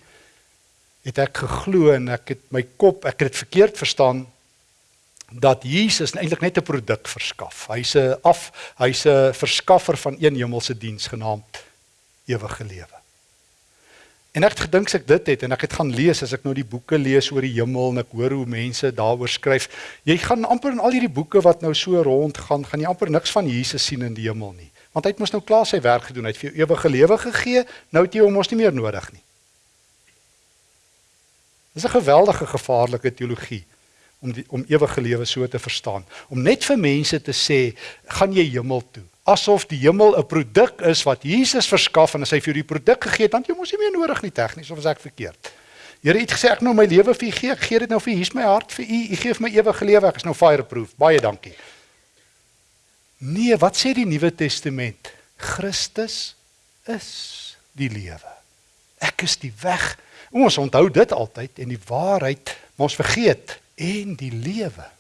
het ek geglo en ek het my kop, ek het dit verkeerd verstaan dat Jesus eintlik net 'n produk verskaf. Hy's 'n af, hy's 'n verskaffer van een hemelse diens genaamd ewige lewe. En ek het gedink ek dit het en ek het gaan lees as ek nou die boeke lees oor die hemel en ek hoor hoe mense daaroor skryf, jy gaan amper in al hierdie boeke wat nou so rond gaan, gaan jy amper niks van Jesus sien in die hemel nie. Want hy het mos nou klaar sy werk gedoen, hy het vir jou ewige lewe gegee, nou het jy hom mos nie meer nodig nie. Dis 'n geweldige gevaarlike teologie om die, om ewige lewe so te verstaan. Om net vir mense te sê, gaan jy hemel toe asof die hemel 'n produk is wat Jesus verskaf en as hy vir jou die produk gegee het, dan jy mos nie meer nodig nie tegnies of as ek verkeerd. Here het gesê ek nou my lewe vir u gee, ek gee dit nou vir u, hier's my hart vir u, u gee vir my ewige lewe, ek is nou fireproof. Baie dankie. Nee, wat sê die Nuwe Testament? Christus is die lewe. Ek is die weg. Ons onthou dit altyd en die waarheid, maar ons vergeet en die lewe.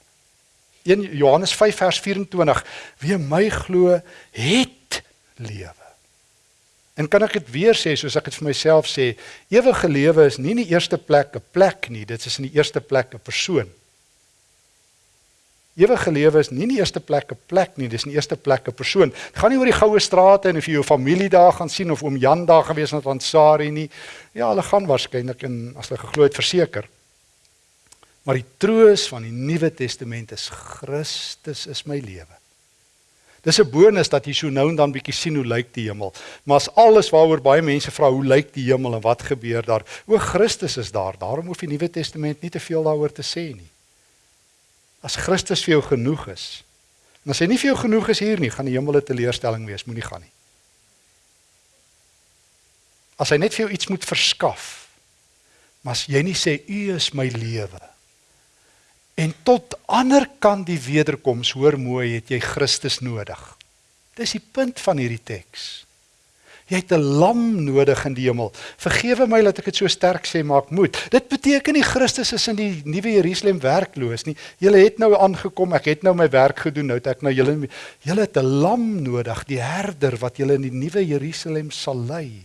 1 Johannes 5 vers 24 wie my glo het lewe. En kan ek dit weer sê soos ek dit vir myself sê, ewige lewe is nie in die eerste plek 'n plek nie, dit is in die eerste plek 'n persoon. Ewige lewe is nie in die eerste plek 'n plek nie, dis in die eerste plek 'n persoon. Dit gaan nie oor die goue strate en of jy jou familie daar gaan sien of oom Jan daar gewees het van Sari nie. Ja, hulle gaan waarskynlik in as hulle geglo het verseker. Maar die troos van die Nuwe Testament is Christus is my lewe. Dis 'n bonus dat jy so nou en dan bietjie sien hoe lyk die hemel. Maar as alles waaroor baie mense vra hoe lyk die hemel en wat gebeur daar? O Christus is daar. Daarom hoef die Nuwe Testament nie te veel daaroor te sê nie. As Christus vir jou genoeg is. En as hy nie vir jou genoeg is hier nie, gaan die hemel 'n teleurstelling wees, moenie gaan nie. As hy net vir jou iets moet verskaf. Maar as jy nie sê u is my lewe En tot ander kan die wederkoms hoor mooi het jy Christus nodig. Dis die punt van hierdie teks. Jy het 'n lam nodig in die hemel. Vergewe my dat ek dit so sterk sê, maar ek moet. Dit beteken nie Christus is in die nuwe Jerusalem werkloos nie. Julle het nou aangekom, ek het nou my werk gedoen, nou het ek nou julle julle het 'n lam nodig, die herder wat julle in die nuwe Jerusalem sal lei.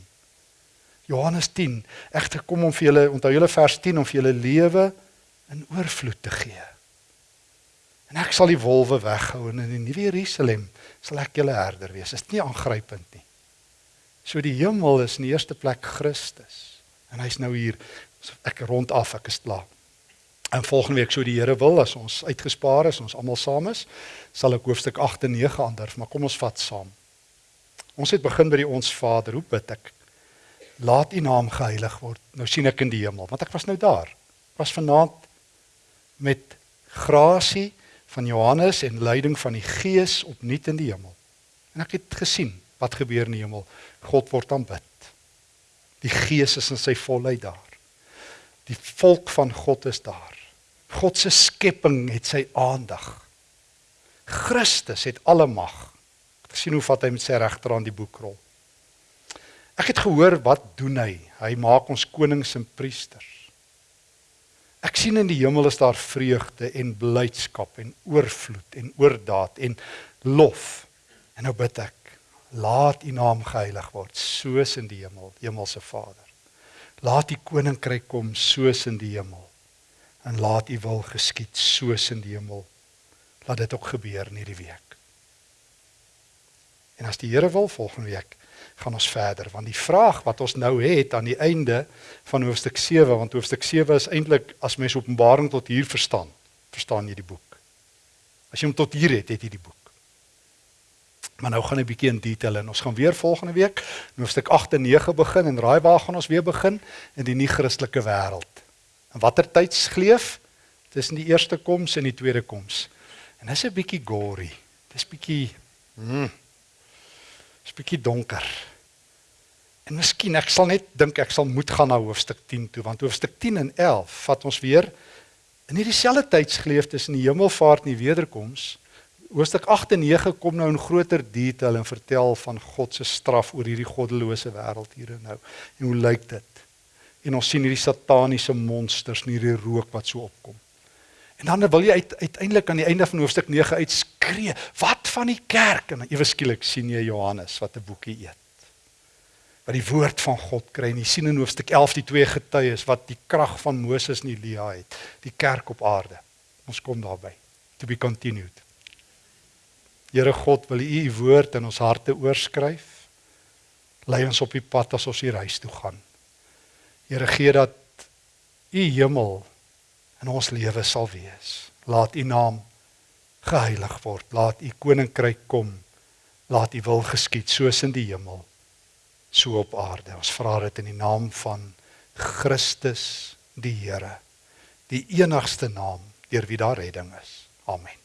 Johannes 10. Ek het gekom om vir julle, onthou julle vers 10 om vir julle lewe in oorvloed te gee. En ek sal die wolwe weghou en in die nuwe Jerusalem sal ek julle herder wees. Is dit nie aangrypend nie? So die hemel is in die eerste plek Christus. En hy's nou hier. So ek rond af, ek is klaar. En volgende week sou die Here wil as ons uitgespaar is, ons almal saam is, sal ek hoofstuk 8 en 9 aandurf, maar kom ons vat saam. Ons het begin by die ons Vader. Hoe bid ek? Laat U naam geheilig word. Nou sien ek in die hemel, want ek was nou daar. Was vanaand met grasie van Johannes en leiding van die Gees opnuut in die hemel. En ek het gesien wat gebeur in die hemel. God word aanbid. Die Gees is in sy volheid daar. Die volk van God is daar. God se skepping het sy aandag. Christus het alle mag. Ek sien hoe vat hy met sy regterhand die boekrol. Ek het gehoor wat doen hy? Hy maak ons konings en priesters. Ek sien in die hemel is daar vreugde en blydskap en oorvloed en oordaat en lof. En nou bid ek, laat U naam geheilig word soos in die hemel, Hemelse Vader. Laat U koninkryk kom soos in die hemel. En laat U wil geskied soos in die hemel. Laat dit ook gebeur in hierdie week. En as die Here wil volgende week gaan ons verder want die vraag wat ons nou het aan die einde van hoofstuk 7 want hoofstuk 7 is eintlik as mens Openbaring tot hier verstaan, verstaan jy die boek. As jy hom tot hier het, het jy die boek. Maar nou gaan 'n bietjie in detail en ons gaan weer volgende week hoofstuk 8 en 9 begin en raai waar gaan ons weer begin in die nie-Christelike wêreld. En watter tydsgleef tussen die eerste koms en die tweede koms. En dis 'n bietjie gory. Dis bietjie mm, is bietjie donker. En miskien ek sal net dink ek sal moet gaan na hoofstuk 10 toe want hoofstuk 10 en 11 vat ons weer in hierdie selfde tydsgeleef tussen die hemelvaart en die wederkoms. Hoofstuk 8 en 9 kom nou in groter detail en vertel van God se straf oor hierdie goddelose wêreld hier en nou. En hoe lyk dit? En ons sien hierdie sataniese monsters in hierdie rook wat so opkom. En dan wil jy uit, uiteindelik aan die einde van hoofstuk 9 uitskree, "Wat van die kerk?" En ewe skielik sien jy Johannes wat 'n boekie eet. Wat die woord van God kry en jy sien in hoofstuk 11 die twee getuies wat die krag van Moses en Elia het, die kerk op aarde. Ons kom daarby. To be continued. Here God, wil U U woord in ons harte oorskryf. Lei ons op die pad as ons hier huis toe gaan. Here gee dat u hemel in ons lewe sal wees. Laat u naam geheilig word. Laat u koninkryk kom. Laat u wil geskied soos in die hemel so op aarde. Ons vra dit in die naam van Christus die Here, die enigste naam deur wie daar redding is. Amen.